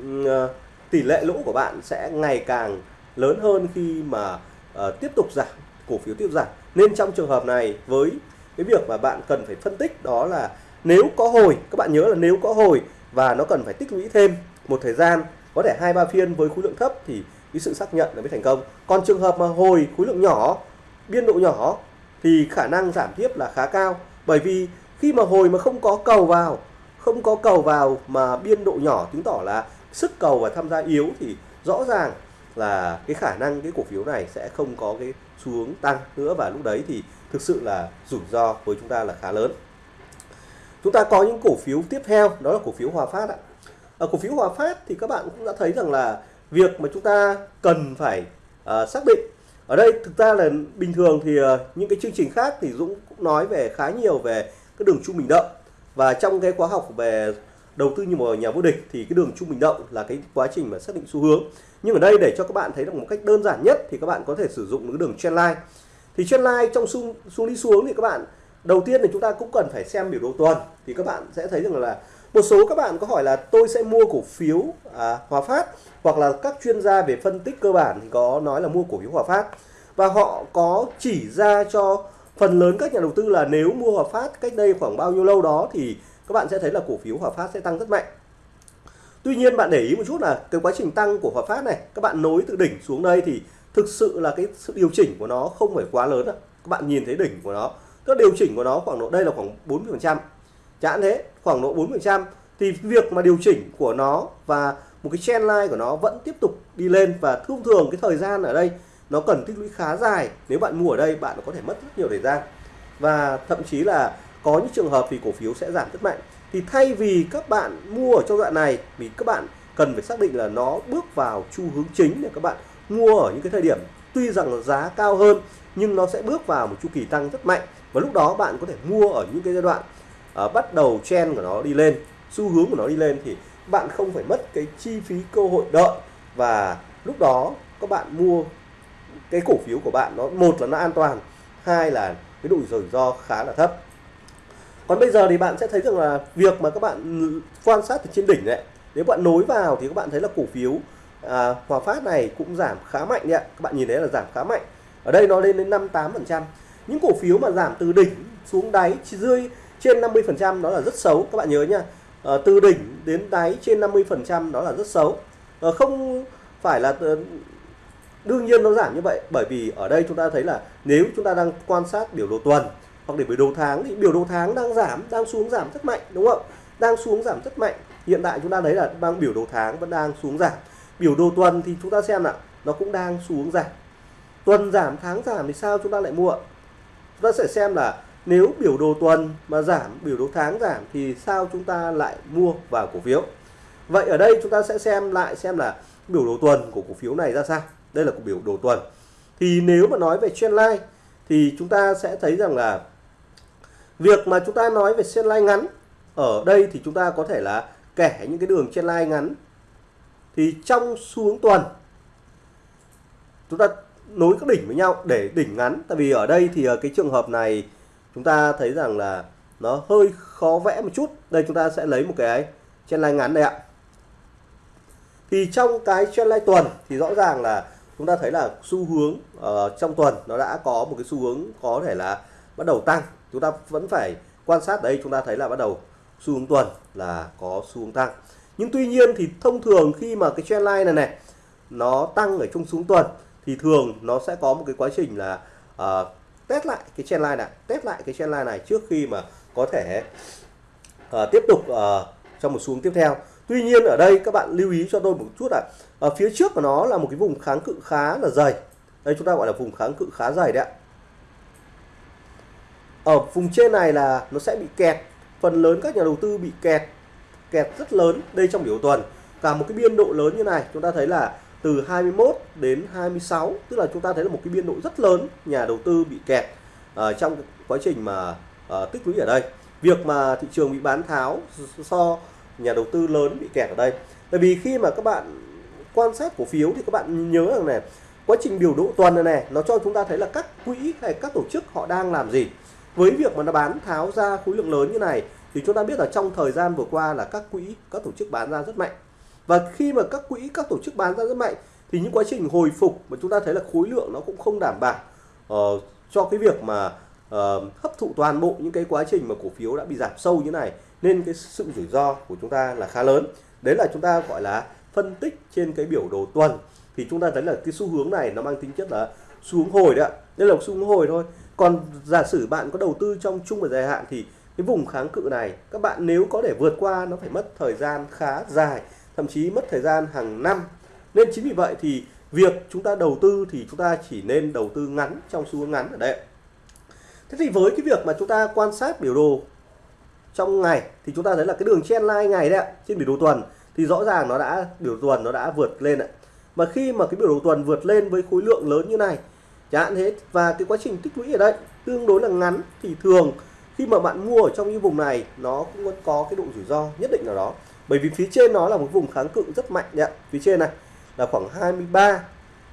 uh, tỷ lệ lỗ của bạn sẽ ngày càng lớn hơn khi mà uh, tiếp tục giảm cổ phiếu tiếp giảm. Nên trong trường hợp này với cái việc mà bạn cần phải phân tích đó là nếu có hồi, các bạn nhớ là nếu có hồi và nó cần phải tích lũy thêm một thời gian, có thể hai, ba phiên với khối lượng thấp thì cái sự xác nhận là mới thành công. Còn trường hợp mà hồi khối lượng nhỏ, biên độ nhỏ thì khả năng giảm tiếp là khá cao. Bởi vì khi mà hồi mà không có cầu vào, không có cầu vào mà biên độ nhỏ chứng tỏ là sức cầu và tham gia yếu thì rõ ràng là cái khả năng cái cổ phiếu này sẽ không có cái xu hướng tăng nữa. Và lúc đấy thì thực sự là rủi ro với chúng ta là khá lớn chúng ta có những cổ phiếu tiếp theo đó là cổ phiếu Hòa Phát ạ. Ở cổ phiếu Hòa Phát thì các bạn cũng đã thấy rằng là việc mà chúng ta cần phải uh, xác định. Ở đây thực ra là bình thường thì uh, những cái chương trình khác thì Dũng cũng nói về khá nhiều về cái đường trung bình động và trong cái khóa học về đầu tư như một nhà vô địch thì cái đường trung bình động là cái quá trình mà xác định xu hướng. Nhưng ở đây để cho các bạn thấy được một cách đơn giản nhất thì các bạn có thể sử dụng cái đường trendline thì trendline trong xu xuống đi xuống thì các bạn đầu tiên thì chúng ta cũng cần phải xem biểu đồ tuần thì các bạn sẽ thấy rằng là một số các bạn có hỏi là tôi sẽ mua cổ phiếu à, Hòa Phát hoặc là các chuyên gia về phân tích cơ bản thì có nói là mua cổ phiếu Hòa Phát và họ có chỉ ra cho phần lớn các nhà đầu tư là nếu mua Hòa Phát cách đây khoảng bao nhiêu lâu đó thì các bạn sẽ thấy là cổ phiếu Hòa Phát sẽ tăng rất mạnh. Tuy nhiên bạn để ý một chút là cái quá trình tăng của Hòa Phát này các bạn nối từ đỉnh xuống đây thì thực sự là cái sự điều chỉnh của nó không phải quá lớn ạ. Các bạn nhìn thấy đỉnh của nó, các điều chỉnh của nó khoảng độ đây là khoảng 40%. Chẳng thế, khoảng độ 40% thì việc mà điều chỉnh của nó và một cái trend line của nó vẫn tiếp tục đi lên và thông thường cái thời gian ở đây nó cần tích lũy khá dài. Nếu bạn mua ở đây bạn có thể mất rất nhiều thời gian. Và thậm chí là có những trường hợp thì cổ phiếu sẽ giảm rất mạnh. Thì thay vì các bạn mua ở trong đoạn này vì các bạn cần phải xác định là nó bước vào xu hướng chính để các bạn mua ở những cái thời điểm tuy rằng là giá cao hơn nhưng nó sẽ bước vào một chu kỳ tăng rất mạnh và lúc đó bạn có thể mua ở những cái giai đoạn uh, bắt đầu trend của nó đi lên xu hướng của nó đi lên thì bạn không phải mất cái chi phí cơ hội đợi. Và lúc đó các bạn mua cái cổ phiếu của bạn nó một là nó an toàn hai là cái độ rủi ro khá là thấp. Còn bây giờ thì bạn sẽ thấy rằng là việc mà các bạn quan sát từ trên đỉnh đấy nếu bạn nối vào thì các bạn thấy là cổ phiếu à, Hòa Phát này cũng giảm khá mạnh đấy ạ. Các bạn nhìn thấy là giảm khá mạnh. Ở đây nó lên đến 58 phần trăm những cổ phiếu mà giảm từ đỉnh xuống đáy chỉ trên 50 phần trăm đó là rất xấu các bạn nhớ nha. À, từ đỉnh đến đáy trên 50 phần trăm đó là rất xấu. À, không phải là ờ, đương nhiên nó giảm như vậy bởi vì ở đây chúng ta thấy là nếu chúng ta đang quan sát biểu đồ tuần hoặc để biểu đồ tháng thì biểu đồ tháng đang giảm đang xuống giảm rất mạnh đúng không? Đang xuống giảm rất mạnh. Hiện tại chúng ta thấy là đang biểu đồ tháng vẫn đang xuống giảm. Biểu đồ tuần thì chúng ta xem là nó cũng đang xuống giảm. Tuần giảm tháng giảm thì sao chúng ta lại mua? Chúng ta sẽ xem là nếu biểu đồ tuần mà giảm, biểu đồ tháng giảm thì sao chúng ta lại mua vào cổ phiếu? Vậy ở đây chúng ta sẽ xem lại xem là biểu đồ tuần của cổ phiếu này ra sao. Đây là biểu đồ tuần. Thì nếu mà nói về trendline thì chúng ta sẽ thấy rằng là việc mà chúng ta nói về trendline ngắn, ở đây thì chúng ta có thể là kẻ những cái đường trendline ngắn. Thì trong xuống tuần, chúng ta nối các đỉnh với nhau để đỉnh ngắn. Tại vì ở đây thì ờ, cái trường hợp này chúng ta thấy rằng là nó hơi khó vẽ một chút. Đây chúng ta sẽ lấy một cái trendline ngắn đây ạ. Thì trong cái trendline tuần thì rõ ràng là chúng ta thấy là xu hướng uh, trong tuần nó đã có một cái xu hướng có thể là bắt đầu tăng. Chúng ta vẫn phải quan sát đây chúng ta thấy là bắt đầu xu hướng tuần là có xu hướng tăng. Nhưng tuy nhiên thì thông thường khi mà cái trendline này này nó tăng ở trong xuống tuần thì thường nó sẽ có một cái quá trình là uh, test lại cái trendline này test lại cái trendline này trước khi mà có thể uh, tiếp tục ờ, uh, trong một xuống tiếp theo Tuy nhiên ở đây các bạn lưu ý cho tôi một chút ạ, ở phía trước của nó là một cái vùng kháng cự khá là dày. Đây chúng ta gọi là vùng kháng cự khá dày đấy ạ. Ở vùng trên này là nó sẽ bị kẹt, phần lớn các nhà đầu tư bị kẹt, kẹt rất lớn đây trong biểu tuần. Cả một cái biên độ lớn như này chúng ta thấy là từ 21 đến 26 tức là chúng ta thấy là một cái biên độ rất lớn nhà đầu tư bị kẹt uh, trong quá trình mà uh, tích lũy ở đây. Việc mà thị trường bị bán tháo so nhà đầu tư lớn bị kẹt ở đây. Bởi vì khi mà các bạn quan sát cổ phiếu thì các bạn nhớ rằng này quá trình biểu độ tuần này này nó cho chúng ta thấy là các quỹ hay các tổ chức họ đang làm gì. Với việc mà nó bán tháo ra khối lượng lớn như này thì chúng ta biết là trong thời gian vừa qua là các quỹ các tổ chức bán ra rất mạnh và khi mà các quỹ các tổ chức bán ra rất mạnh thì những quá trình hồi phục mà chúng ta thấy là khối lượng nó cũng không đảm bảo uh, cho cái việc mà uh, hấp thụ toàn bộ những cái quá trình mà cổ phiếu đã bị giảm sâu như này nên cái sự rủi ro của chúng ta là khá lớn. Đấy là chúng ta gọi là phân tích trên cái biểu đồ tuần. Thì chúng ta thấy là cái xu hướng này nó mang tính chất là xu hướng hồi đấy ạ. Đây là xu hướng hồi thôi. Còn giả sử bạn có đầu tư trong trung và dài hạn thì cái vùng kháng cự này các bạn nếu có để vượt qua nó phải mất thời gian khá dài thậm chí mất thời gian hàng năm. Nên chính vì vậy thì việc chúng ta đầu tư thì chúng ta chỉ nên đầu tư ngắn, trong xu hướng ngắn ở đây thế thì với cái việc mà chúng ta quan sát biểu đồ trong ngày, thì chúng ta thấy là cái đường trendline ngày đấy ạ, trên biểu đồ tuần, thì rõ ràng nó đã, biểu tuần nó đã vượt lên ạ. Mà khi mà cái biểu đồ tuần vượt lên với khối lượng lớn như này, chẳng hạn thế, và cái quá trình tích lũy ở đây tương đối là ngắn, thì thường khi mà bạn mua ở trong những vùng này, nó cũng có cái độ rủi ro nhất định nào đó bởi vì phía trên nó là một vùng kháng cự rất mạnh đấy ạ. Phía trên này là khoảng 23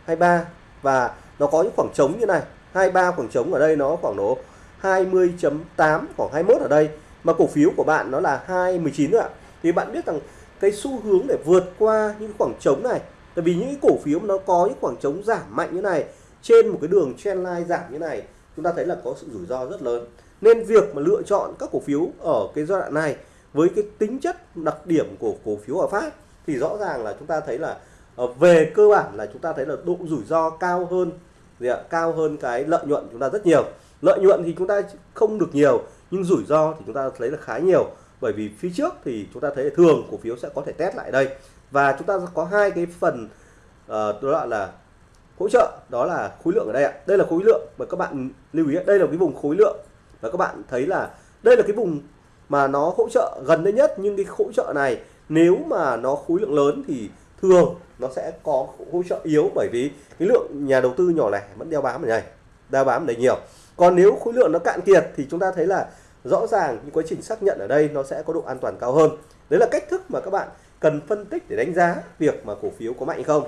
23 và nó có những khoảng trống như này. 23 khoảng trống ở đây nó khoảng độ 20.8 khoảng 21 ở đây. Mà cổ phiếu của bạn nó là 219 nữa ạ. Thì bạn biết rằng cái xu hướng để vượt qua những khoảng trống này, tại vì những cổ phiếu nó có những khoảng trống giảm mạnh như này, trên một cái đường trendline giảm như này, chúng ta thấy là có sự rủi ro rất lớn. Nên việc mà lựa chọn các cổ phiếu ở cái giai đoạn này với cái tính chất đặc điểm của cổ phiếu Hòa Phát thì rõ ràng là chúng ta thấy là ờ, về cơ bản là chúng ta thấy là độ rủi ro cao hơn gì ạ? cao hơn cái lợi nhuận chúng ta rất nhiều. Lợi nhuận thì chúng ta không được nhiều nhưng rủi ro thì chúng ta thấy là khá nhiều. Bởi vì phía trước thì chúng ta thấy thường cổ phiếu sẽ có thể test lại đây. Và chúng ta có hai cái phần uh, đó là hỗ trợ đó là khối lượng ở đây ạ. Đây là khối lượng mà các bạn lưu ý đây là cái vùng khối lượng và các bạn thấy là đây là cái vùng mà nó hỗ trợ gần đây nhất. Nhưng cái hỗ trợ này, nếu mà nó khối lượng lớn thì thường nó sẽ có hỗ trợ yếu. Bởi vì cái lượng nhà đầu tư nhỏ lẻ vẫn đeo bám ở đây, đeo bám ở đây nhiều. Còn nếu khối lượng nó cạn kiệt thì chúng ta thấy là rõ ràng những quá trình xác nhận ở đây nó sẽ có độ an toàn cao hơn. Đấy là cách thức mà các bạn cần phân tích để đánh giá việc mà cổ phiếu có mạnh hay không.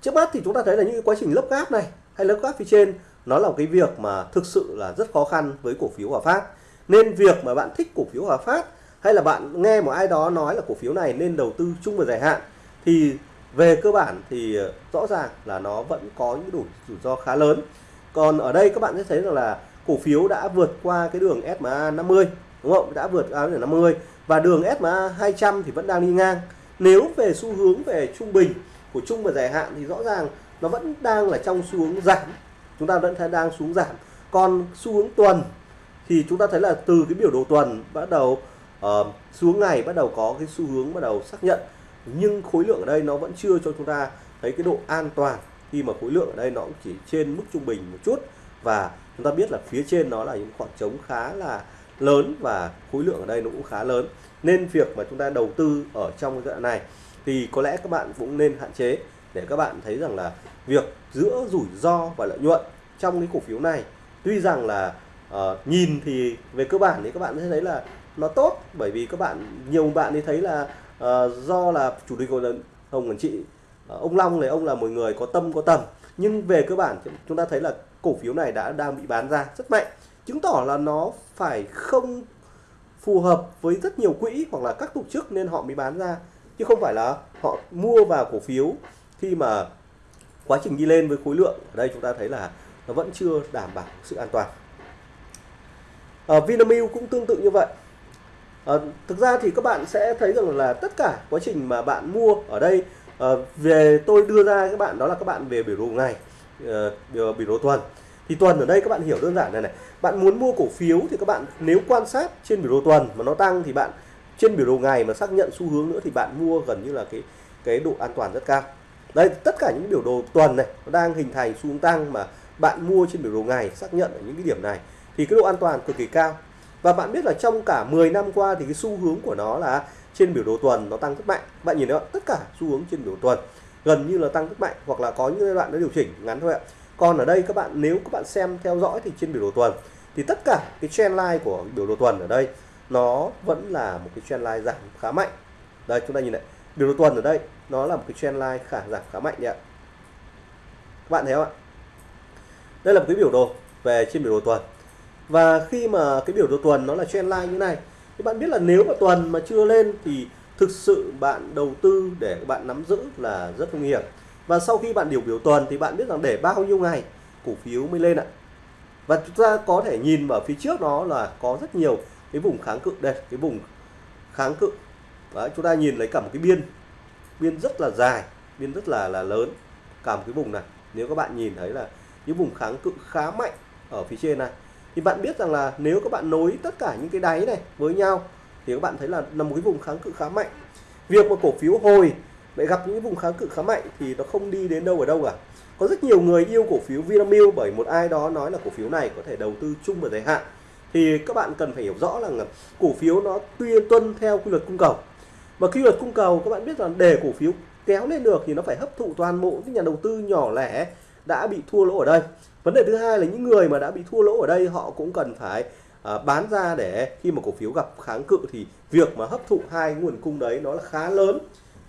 Trước mắt thì chúng ta thấy là những quá trình lấp gáp này hay lấp gáp phía trên, nó là một cái việc mà thực sự là rất khó khăn với cổ phiếu Hòa Phát nên việc mà bạn thích cổ phiếu Hòa Phát hay là bạn nghe một ai đó nói là cổ phiếu này nên đầu tư chung và dài hạn thì về cơ bản thì ờ, rõ ràng là nó vẫn có những đủ rủi ro khá lớn. Còn ở đây các bạn sẽ thấy rằng là cổ phiếu đã vượt qua cái đường SMA 50 đúng không? Đã vượt qua đường 50 và đường SMA 200 thì vẫn đang đi ngang. Nếu về xu hướng về trung bình của chung và dài hạn thì rõ ràng nó vẫn đang là trong xu hướng giảm. Chúng ta vẫn thấy đang xuống giảm. Còn xu hướng tuần thì chúng ta thấy là từ cái biểu đồ tuần bắt đầu uh, xuống ngày bắt đầu có cái xu hướng bắt đầu xác nhận. Nhưng khối lượng ở đây nó vẫn chưa cho chúng ta thấy cái độ an toàn khi mà khối lượng ở đây nó cũng chỉ trên mức trung bình một chút. Và chúng ta biết là phía trên nó là những khoảng trống khá là lớn và khối lượng ở đây nó cũng khá lớn. Nên việc mà chúng ta đầu tư ở trong cái giai đoạn này thì có lẽ các bạn cũng nên hạn chế để các bạn thấy rằng là việc giữa rủi ro và lợi nhuận trong cái cổ phiếu này tuy rằng là uh, nhìn thì về cơ bản thì các bạn sẽ thấy là nó tốt bởi vì các bạn nhiều bạn thì thấy là uh, do là chủ tịch hội đồng hồng quản trị uh, ông Long này ông là một người có tâm có tầm. Nhưng về cơ bản chúng ta thấy là cổ phiếu này đã đang bị bán ra rất mạnh chứng tỏ là nó phải không phù hợp với rất nhiều quỹ hoặc là các tổ chức nên họ mới bán ra chứ không phải là họ mua vào cổ phiếu khi mà quá trình đi lên với khối lượng. Ở đây chúng ta thấy là nó vẫn chưa đảm bảo sự an toàn à, Vinamilk cũng tương tự như vậy. À, thực ra thì các bạn sẽ thấy rằng là tất cả quá trình mà bạn mua ở đây à, về tôi đưa ra các bạn đó là các bạn về biểu đồ ngày à, biểu, biểu đồ tuần. Thì tuần ở đây các bạn hiểu đơn giản này này bạn muốn mua cổ phiếu thì các bạn nếu quan sát trên biểu đồ tuần mà nó tăng thì bạn trên biểu đồ ngày mà xác nhận xu hướng nữa thì bạn mua gần như là cái cái độ an toàn rất cao. Đây tất cả những biểu đồ tuần này nó đang hình thành xu hướng tăng mà bạn mua trên biểu đồ ngày xác nhận ở những cái điểm này thì cái độ an toàn cực kỳ cao. Và bạn biết là trong cả 10 năm qua thì cái xu hướng của nó là trên biểu đồ tuần nó tăng rất mạnh. Bạn nhìn thấy không? tất cả xu hướng trên biểu đồ tuần gần như là tăng rất mạnh hoặc là có những giai đoạn nó điều chỉnh ngắn thôi ạ. Còn ở đây các bạn, nếu các bạn xem theo dõi thì trên biểu đồ tuần thì tất cả cái trend line của biểu đồ tuần ở đây nó vẫn là một cái trend line giảm khá mạnh. Đây, chúng ta nhìn này. Biểu đồ tuần ở đây nó là một cái trend line khả, giảm khá mạnh đấy ạ. Các bạn thấy không ạ? Đây là một cái biểu đồ về trên biểu đồ tuần và khi mà cái biểu đồ tuần nó là trend line như này thì bạn biết là nếu mà tuần mà chưa lên thì thực sự bạn đầu tư để bạn nắm giữ là rất nguy hiểm. Và sau khi bạn điều biểu tuần thì bạn biết rằng để bao nhiêu ngày cổ phiếu mới lên ạ. Và chúng ta có thể nhìn vào phía trước nó là có rất nhiều cái vùng kháng cự đây cái vùng kháng cự. Đấy, chúng ta nhìn lấy cả một cái biên biên rất là dài biên rất là là lớn cả một cái vùng này. Nếu các bạn nhìn thấy là những vùng kháng cự khá mạnh ở phía trên này thì bạn biết rằng là nếu các bạn nối tất cả những cái đáy này với nhau, thì các bạn thấy là là một cái vùng kháng cự khá mạnh. Việc mà cổ phiếu hồi lại gặp những vùng kháng cự khá mạnh thì nó không đi đến đâu ở đâu cả. Có rất nhiều người yêu cổ phiếu Vinamilk bởi một ai đó nói là cổ phiếu này có thể đầu tư chung và dài hạn. Thì các bạn cần phải hiểu rõ là cổ phiếu nó tuy tuân theo quy luật cung cầu. Và quy luật cung cầu, các bạn biết rằng để cổ phiếu kéo lên được thì nó phải hấp thụ toàn bộ những nhà đầu tư nhỏ lẻ đã bị thua lỗ ở đây vấn đề thứ hai là những người mà đã bị thua lỗ ở đây họ cũng cần phải à, bán ra để khi mà cổ phiếu gặp kháng cự thì việc mà hấp thụ hai nguồn cung đấy nó là khá lớn.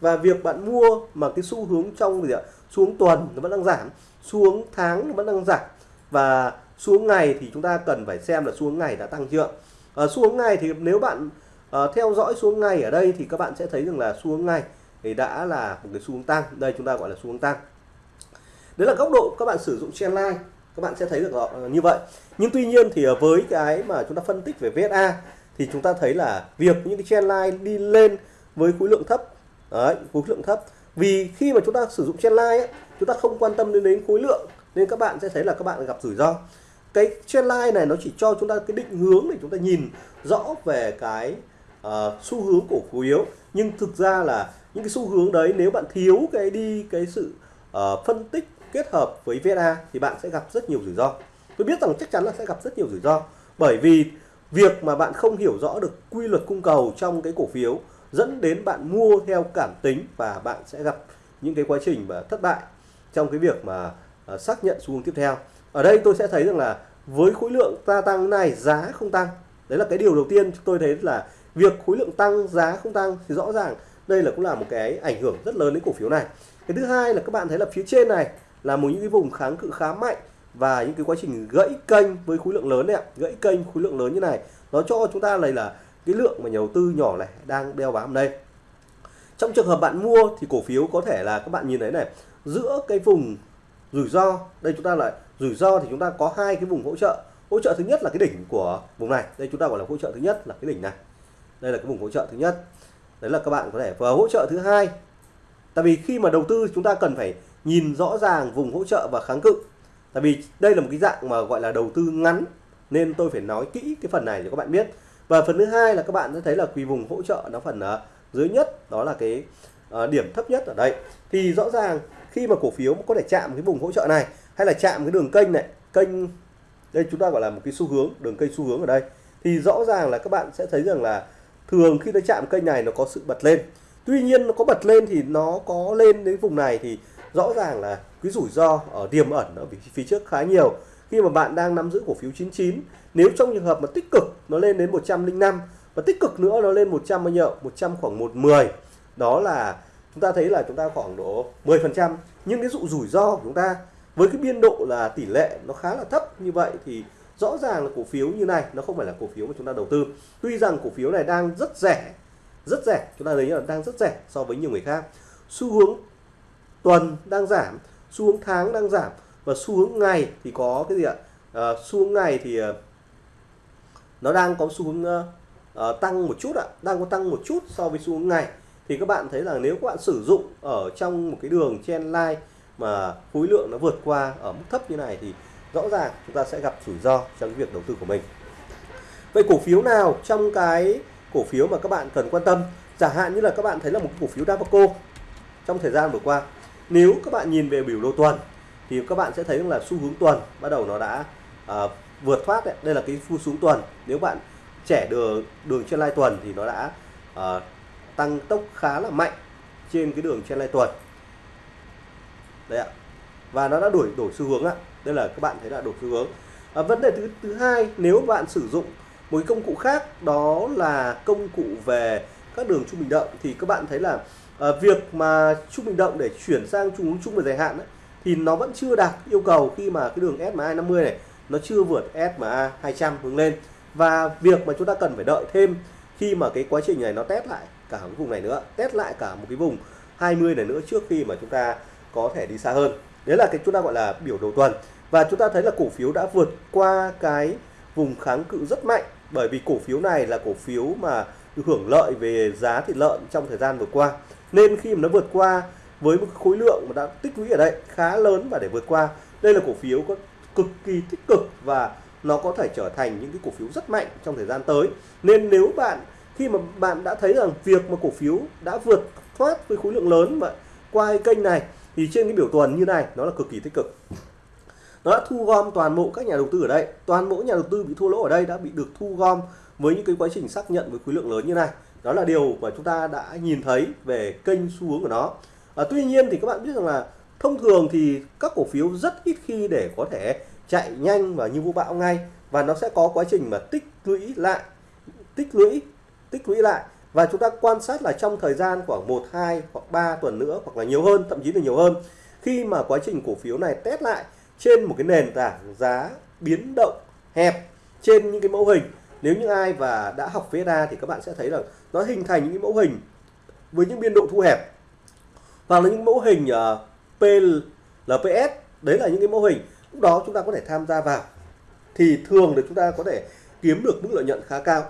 Và việc bạn mua mà cái xu hướng trong gì ạ? Xuống tuần nó vẫn đang giảm xuống tháng nó vẫn đang giảm. Và xuống ngày thì chúng ta cần phải xem là xuống ngày đã tăng chưa. À, xuống ngày thì nếu bạn à, theo dõi xuống ngày ở đây thì các bạn sẽ thấy rằng là xuống ngày thì đã là một cái xu hướng tăng. Đây chúng ta gọi là xu hướng tăng. Đấy là góc độ các bạn sử dụng trendline các bạn sẽ thấy được ờ, như vậy. Nhưng tuy nhiên thì ờ, với cái mà chúng ta phân tích về VSA thì chúng ta thấy là việc những cái trendline đi lên với khối lượng thấp đấy khối lượng thấp. Vì khi mà chúng ta sử dụng trendline ấy, chúng ta không quan tâm đến, đến khối lượng nên các bạn sẽ thấy là các bạn gặp rủi ro. Cái trendline này nó chỉ cho chúng ta cái định hướng để chúng ta nhìn rõ về cái uh, xu hướng cổ phiếu. Nhưng thực ra là những cái xu hướng đấy nếu bạn thiếu cái đi cái sự uh, phân tích kết hợp với VSA thì bạn sẽ gặp rất nhiều rủi ro. Tôi biết rằng chắc chắn là sẽ gặp rất nhiều rủi ro bởi vì việc mà bạn không hiểu rõ được quy luật cung cầu trong cái cổ phiếu dẫn đến bạn mua theo cảm tính và bạn sẽ gặp những cái quá trình mà thất bại trong cái việc mà uh, xác nhận xu hướng tiếp theo. Ở đây tôi sẽ thấy rằng là với khối lượng gia tăng này giá không tăng. Đấy là cái điều đầu tiên tôi thấy là việc khối lượng tăng giá không tăng thì rõ ràng đây là cũng là một cái ảnh hưởng rất lớn đến cổ phiếu này. Cái thứ hai là các bạn thấy là phía trên này là một những cái vùng kháng cự khá mạnh và những cái quá trình gãy kênh với khối lượng lớn này, ạ. Gãy kênh khối lượng lớn như này nó cho chúng ta này là cái lượng mà nhà đầu tư nhỏ này đang đeo bám đây. Trong trường hợp bạn mua thì cổ phiếu có thể là các bạn nhìn thấy này giữa cái vùng rủi ro đây chúng ta lại rủi ro thì chúng ta có hai cái vùng hỗ trợ. Hỗ trợ thứ nhất là cái đỉnh của vùng này đây chúng ta gọi là hỗ trợ thứ nhất là cái đỉnh này. Đây là cái vùng hỗ trợ thứ nhất. Đấy là các bạn có thể và hỗ trợ thứ hai tại vì khi mà đầu tư chúng ta cần phải nhìn rõ ràng vùng hỗ trợ và kháng cự. Tại vì đây là một cái dạng mà gọi là đầu tư ngắn nên tôi phải nói kỹ cái phần này cho các bạn biết. Và phần thứ hai là các bạn sẽ thấy là quỳ vùng hỗ trợ nó phần uh, dưới nhất đó là cái uh, điểm thấp nhất ở đây. Thì rõ ràng khi mà cổ phiếu có thể chạm cái vùng hỗ trợ này hay là chạm cái đường kênh này kênh đây chúng ta gọi là một cái xu hướng đường kênh xu hướng ở đây thì rõ ràng là các bạn sẽ thấy rằng là thường khi nó chạm kênh này nó có sự bật lên. Tuy nhiên nó có bật lên thì nó có lên đến vùng này thì rõ ràng là cái rủi ro ở tiềm ẩn ở phía trước khá nhiều. Khi mà bạn đang nắm giữ cổ phiếu 99 nếu trong trường hợp mà tích cực nó lên đến 105 và tích cực nữa nó lên 100 bao nhiêu? 100 khoảng 110 đó là chúng ta thấy là chúng ta khoảng độ 10 phần trăm. Nhưng cái dụ rủi ro của chúng ta với cái biên độ là tỷ lệ nó khá là thấp như vậy thì rõ ràng là cổ phiếu như này, nó không phải là cổ phiếu mà chúng ta đầu tư. Tuy rằng cổ phiếu này đang rất rẻ rất rẻ, chúng ta thấy là đang rất rẻ so với nhiều người khác. Xu hướng tuần đang giảm xu hướng tháng đang giảm và xu hướng ngày thì có cái gì ạ? À, xu hướng ngày thì ờ, nó đang có xu hướng uh, tăng một chút ạ đang có tăng một chút so với xu hướng ngày. Thì các bạn thấy là nếu các bạn sử dụng ở trong một cái đường chen line mà khối lượng nó vượt qua ở mức thấp như này thì rõ ràng chúng ta sẽ gặp rủi ro trong cái việc đầu tư của mình. Vậy cổ phiếu nào trong cái cổ phiếu mà các bạn cần quan tâm? Chẳng hạn như là các bạn thấy là một cổ phiếu Dabaco trong thời gian vừa qua nếu các bạn nhìn về biểu đồ tuần thì các bạn sẽ thấy là xu hướng tuần bắt đầu nó đã uh, vượt thoát đấy. đây là cái xu hướng tuần. Nếu bạn trẻ đường đường trên lai tuần thì nó đã uh, tăng tốc khá là mạnh trên cái đường trên lai tuần. Đấy ạ. Và nó đã đổi đổi xu hướng ạ. Đây là các bạn thấy là đổi xu hướng. À, vấn đề thứ thứ hai nếu bạn sử dụng một công cụ khác đó là công cụ về các đường trung bình động thì các bạn thấy là à, việc mà trung bình động để chuyển sang trung hướng chung và dài hạn ấy, thì nó vẫn chưa đạt yêu cầu khi mà cái đường SMA 50 này nó chưa vượt SMA 200 hướng lên. Và việc mà chúng ta cần phải đợi thêm khi mà cái quá trình này nó test lại cả một vùng này nữa test lại cả một cái vùng 20 này nữa trước khi mà chúng ta có thể đi xa hơn. Đấy là cái chúng ta gọi là biểu đồ tuần. Và chúng ta thấy là cổ phiếu đã vượt qua cái vùng kháng cự rất mạnh bởi vì cổ phiếu này là cổ phiếu mà hưởng lợi về giá thịt lợn trong thời gian vừa qua nên khi mà nó vượt qua với một khối lượng mà đã tích lũy ở đây khá lớn và để vượt qua, đây là cổ phiếu có cực kỳ tích cực và nó có thể trở thành những cái cổ phiếu rất mạnh trong thời gian tới. Nên nếu bạn, khi mà bạn đã thấy rằng việc mà cổ phiếu đã vượt thoát với khối lượng lớn mà qua cái kênh này, thì trên cái biểu tuần như này, nó là cực kỳ tích cực. Nó đã thu gom toàn bộ các nhà đầu tư ở đây. Toàn bộ nhà đầu tư bị thua lỗ ở đây đã bị được thu gom với những cái quá trình xác nhận với khối lượng lớn như này đó là điều mà chúng ta đã nhìn thấy về kênh xu hướng của nó. À, tuy nhiên thì các bạn biết rằng là thông thường thì các cổ phiếu rất ít khi để có thể chạy nhanh và như vũ bão ngay. Và nó sẽ có quá trình mà tích lũy lại tích lũy tích lũy lại. Và chúng ta quan sát là trong thời gian khoảng 1 2 hoặc 3 tuần nữa hoặc là nhiều hơn thậm chí là nhiều hơn khi mà quá trình cổ phiếu này test lại trên một cái nền tảng giá biến động hẹp trên những cái mẫu hình nếu như ai và đã học VSA thì các bạn sẽ thấy là nó hình thành những mẫu hình với những biên độ thu hẹp. Hoặc là những mẫu hình ờ, uh, PLPS đấy là những cái mô hình. Lúc đó chúng ta có thể tham gia vào thì thường là chúng ta có thể kiếm được mức lợi nhuận khá cao.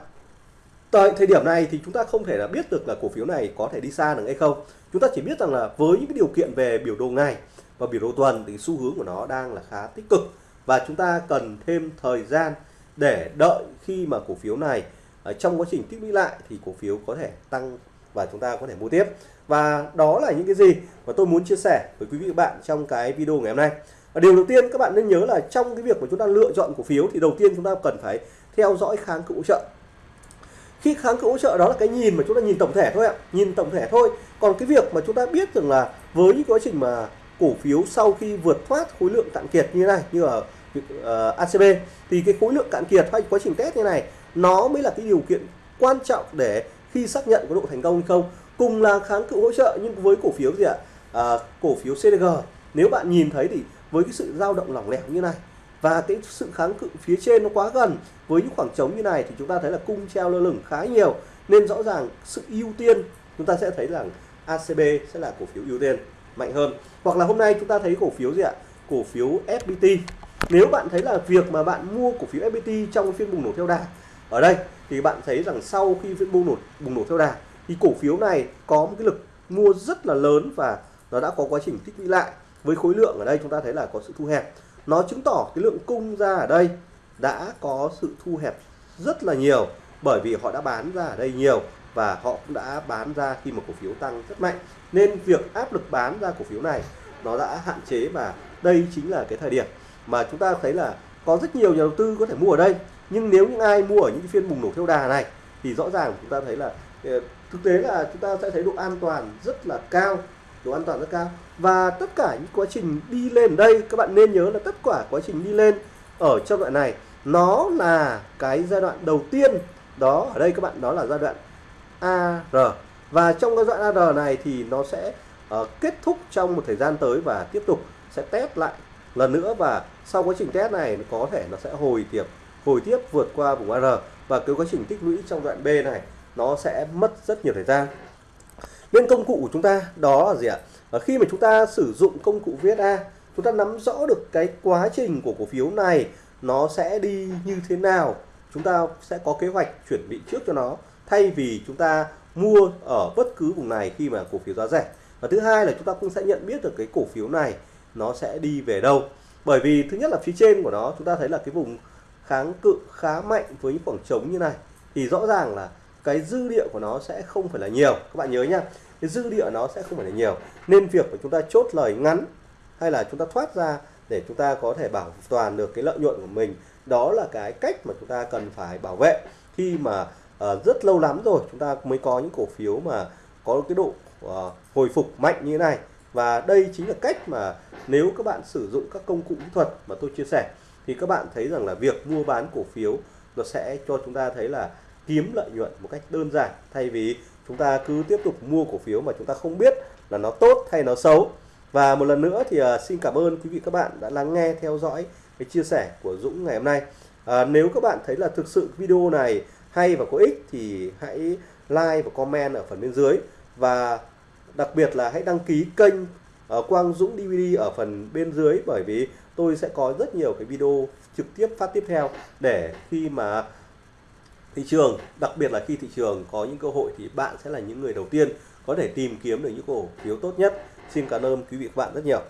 Tại thời điểm này thì chúng ta không thể là biết được là cổ phiếu này có thể đi xa được hay không. Chúng ta chỉ biết rằng là với những cái điều kiện về biểu đồ ngày và biểu đồ tuần thì xu hướng của nó đang là khá tích cực. Và chúng ta cần thêm thời gian để đợi khi mà cổ phiếu này ở trong quá trình tích lũy lại thì cổ phiếu có thể tăng và chúng ta có thể mua tiếp. Và đó là những cái gì mà tôi muốn chia sẻ với quý vị và bạn trong cái video ngày hôm nay. Và điều đầu tiên các bạn nên nhớ là trong cái việc mà chúng ta lựa chọn cổ phiếu thì đầu tiên chúng ta cần phải theo dõi kháng cự hỗ trợ. Khi kháng cự hỗ trợ đó là cái nhìn mà chúng ta nhìn tổng thể thôi ạ, nhìn tổng thể thôi. Còn cái việc mà chúng ta biết rằng là với những quá trình mà cổ phiếu sau khi vượt thoát khối lượng cạn kiệt như này, như ở Ờ, uh, ACB thì cái khối lượng cạn kiệt hay quá trình test như này nó mới là cái điều kiện quan trọng để khi xác nhận có độ thành công hay không. Cùng là kháng cự hỗ trợ nhưng với cổ phiếu gì ạ? À, cổ phiếu CDG nếu bạn nhìn thấy thì với cái sự dao động lỏng lẻo như này và cái sự kháng cự phía trên nó quá gần với những khoảng trống như này thì chúng ta thấy là cung treo lơ lửng khá nhiều. Nên rõ ràng sự ưu tiên chúng ta sẽ thấy rằng ACB sẽ là cổ phiếu ưu tiên mạnh hơn. Hoặc là hôm nay chúng ta thấy cổ phiếu gì ạ? Cổ phiếu FPT nếu bạn thấy là việc mà bạn mua cổ phiếu FPT trong phiên bùng nổ theo đà, ở đây thì bạn thấy rằng sau khi phiên bùng nổ bùng nổ theo đà, thì cổ phiếu này có một cái lực mua rất là lớn và nó đã có quá trình tích lũy lại. Với khối lượng ở đây chúng ta thấy là có sự thu hẹp. Nó chứng tỏ cái lượng cung ra ở đây đã có sự thu hẹp rất là nhiều, bởi vì họ đã bán ra ở đây nhiều và họ cũng đã bán ra khi mà cổ phiếu tăng rất mạnh. Nên việc áp lực bán ra cổ phiếu này nó đã hạn chế và đây chính là cái thời điểm mà chúng ta thấy là có rất nhiều nhà đầu tư có thể mua ở đây. Nhưng nếu những ai mua ở những phiên bùng nổ theo đà này thì rõ ràng chúng ta thấy là ờ, thực tế là chúng ta sẽ thấy độ an toàn rất là cao độ an toàn rất cao. Và tất cả những quá trình đi lên đây các bạn nên nhớ là tất cả quá trình đi lên ở trong đoạn này nó là cái giai đoạn đầu tiên. Đó ở đây các bạn đó là giai đoạn AR và trong cái giai đoạn AR này thì nó sẽ uh, kết thúc trong một thời gian tới và tiếp tục sẽ test lại lần nữa và sau quá trình test này có thể nó sẽ hồi tiếp hồi tiếp vượt qua vùng AR và cái quá trình tích lũy trong đoạn B này nó sẽ mất rất nhiều thời gian. Nên công cụ của chúng ta đó là gì ạ? À, khi mà chúng ta sử dụng công cụ VSA chúng ta nắm rõ được cái quá trình của cổ phiếu này nó sẽ đi như thế nào. Chúng ta sẽ có kế hoạch chuẩn bị trước cho nó thay vì chúng ta mua ở bất cứ vùng này khi mà cổ phiếu giá rẻ. Và thứ hai là chúng ta cũng sẽ nhận biết được cái cổ phiếu này nó sẽ đi về đâu. Bởi vì thứ nhất là phía trên của nó chúng ta thấy là cái vùng kháng cự khá mạnh với những khoảng trống như này. Thì rõ ràng là cái dư địa của nó sẽ không phải là nhiều. Các bạn nhớ nhá cái dư địa nó sẽ không phải là nhiều. Nên việc của chúng ta chốt lời ngắn hay là chúng ta thoát ra để chúng ta có thể bảo toàn được cái lợi nhuận của mình đó là cái cách mà chúng ta cần phải bảo vệ. Khi mà uh, rất lâu lắm rồi chúng ta mới có những cổ phiếu mà có cái độ uh, hồi phục mạnh như thế này và đây chính là cách mà nếu các bạn sử dụng các công cụ kỹ thuật mà tôi chia sẻ thì các bạn thấy rằng là việc mua bán cổ phiếu nó sẽ cho chúng ta thấy là kiếm lợi nhuận một cách đơn giản. Thay vì chúng ta cứ tiếp tục mua cổ phiếu mà chúng ta không biết là nó tốt hay nó xấu. Và một lần nữa thì uh, xin cảm ơn quý vị các bạn đã lắng nghe theo dõi cái chia sẻ của Dũng ngày hôm nay. À, nếu các bạn thấy là thực sự video này hay và có ích thì hãy like và comment ở phần bên dưới. Và đặc biệt là hãy đăng ký kênh ờ, Quang Dũng DVD ở phần bên dưới bởi vì tôi sẽ có rất nhiều cái video trực tiếp, phát tiếp theo để khi mà thị trường, đặc biệt là khi thị trường có những cơ hội thì bạn sẽ là những người đầu tiên có thể tìm kiếm được những cổ phiếu tốt nhất. Xin cảm ơn quý vị các bạn rất nhiều.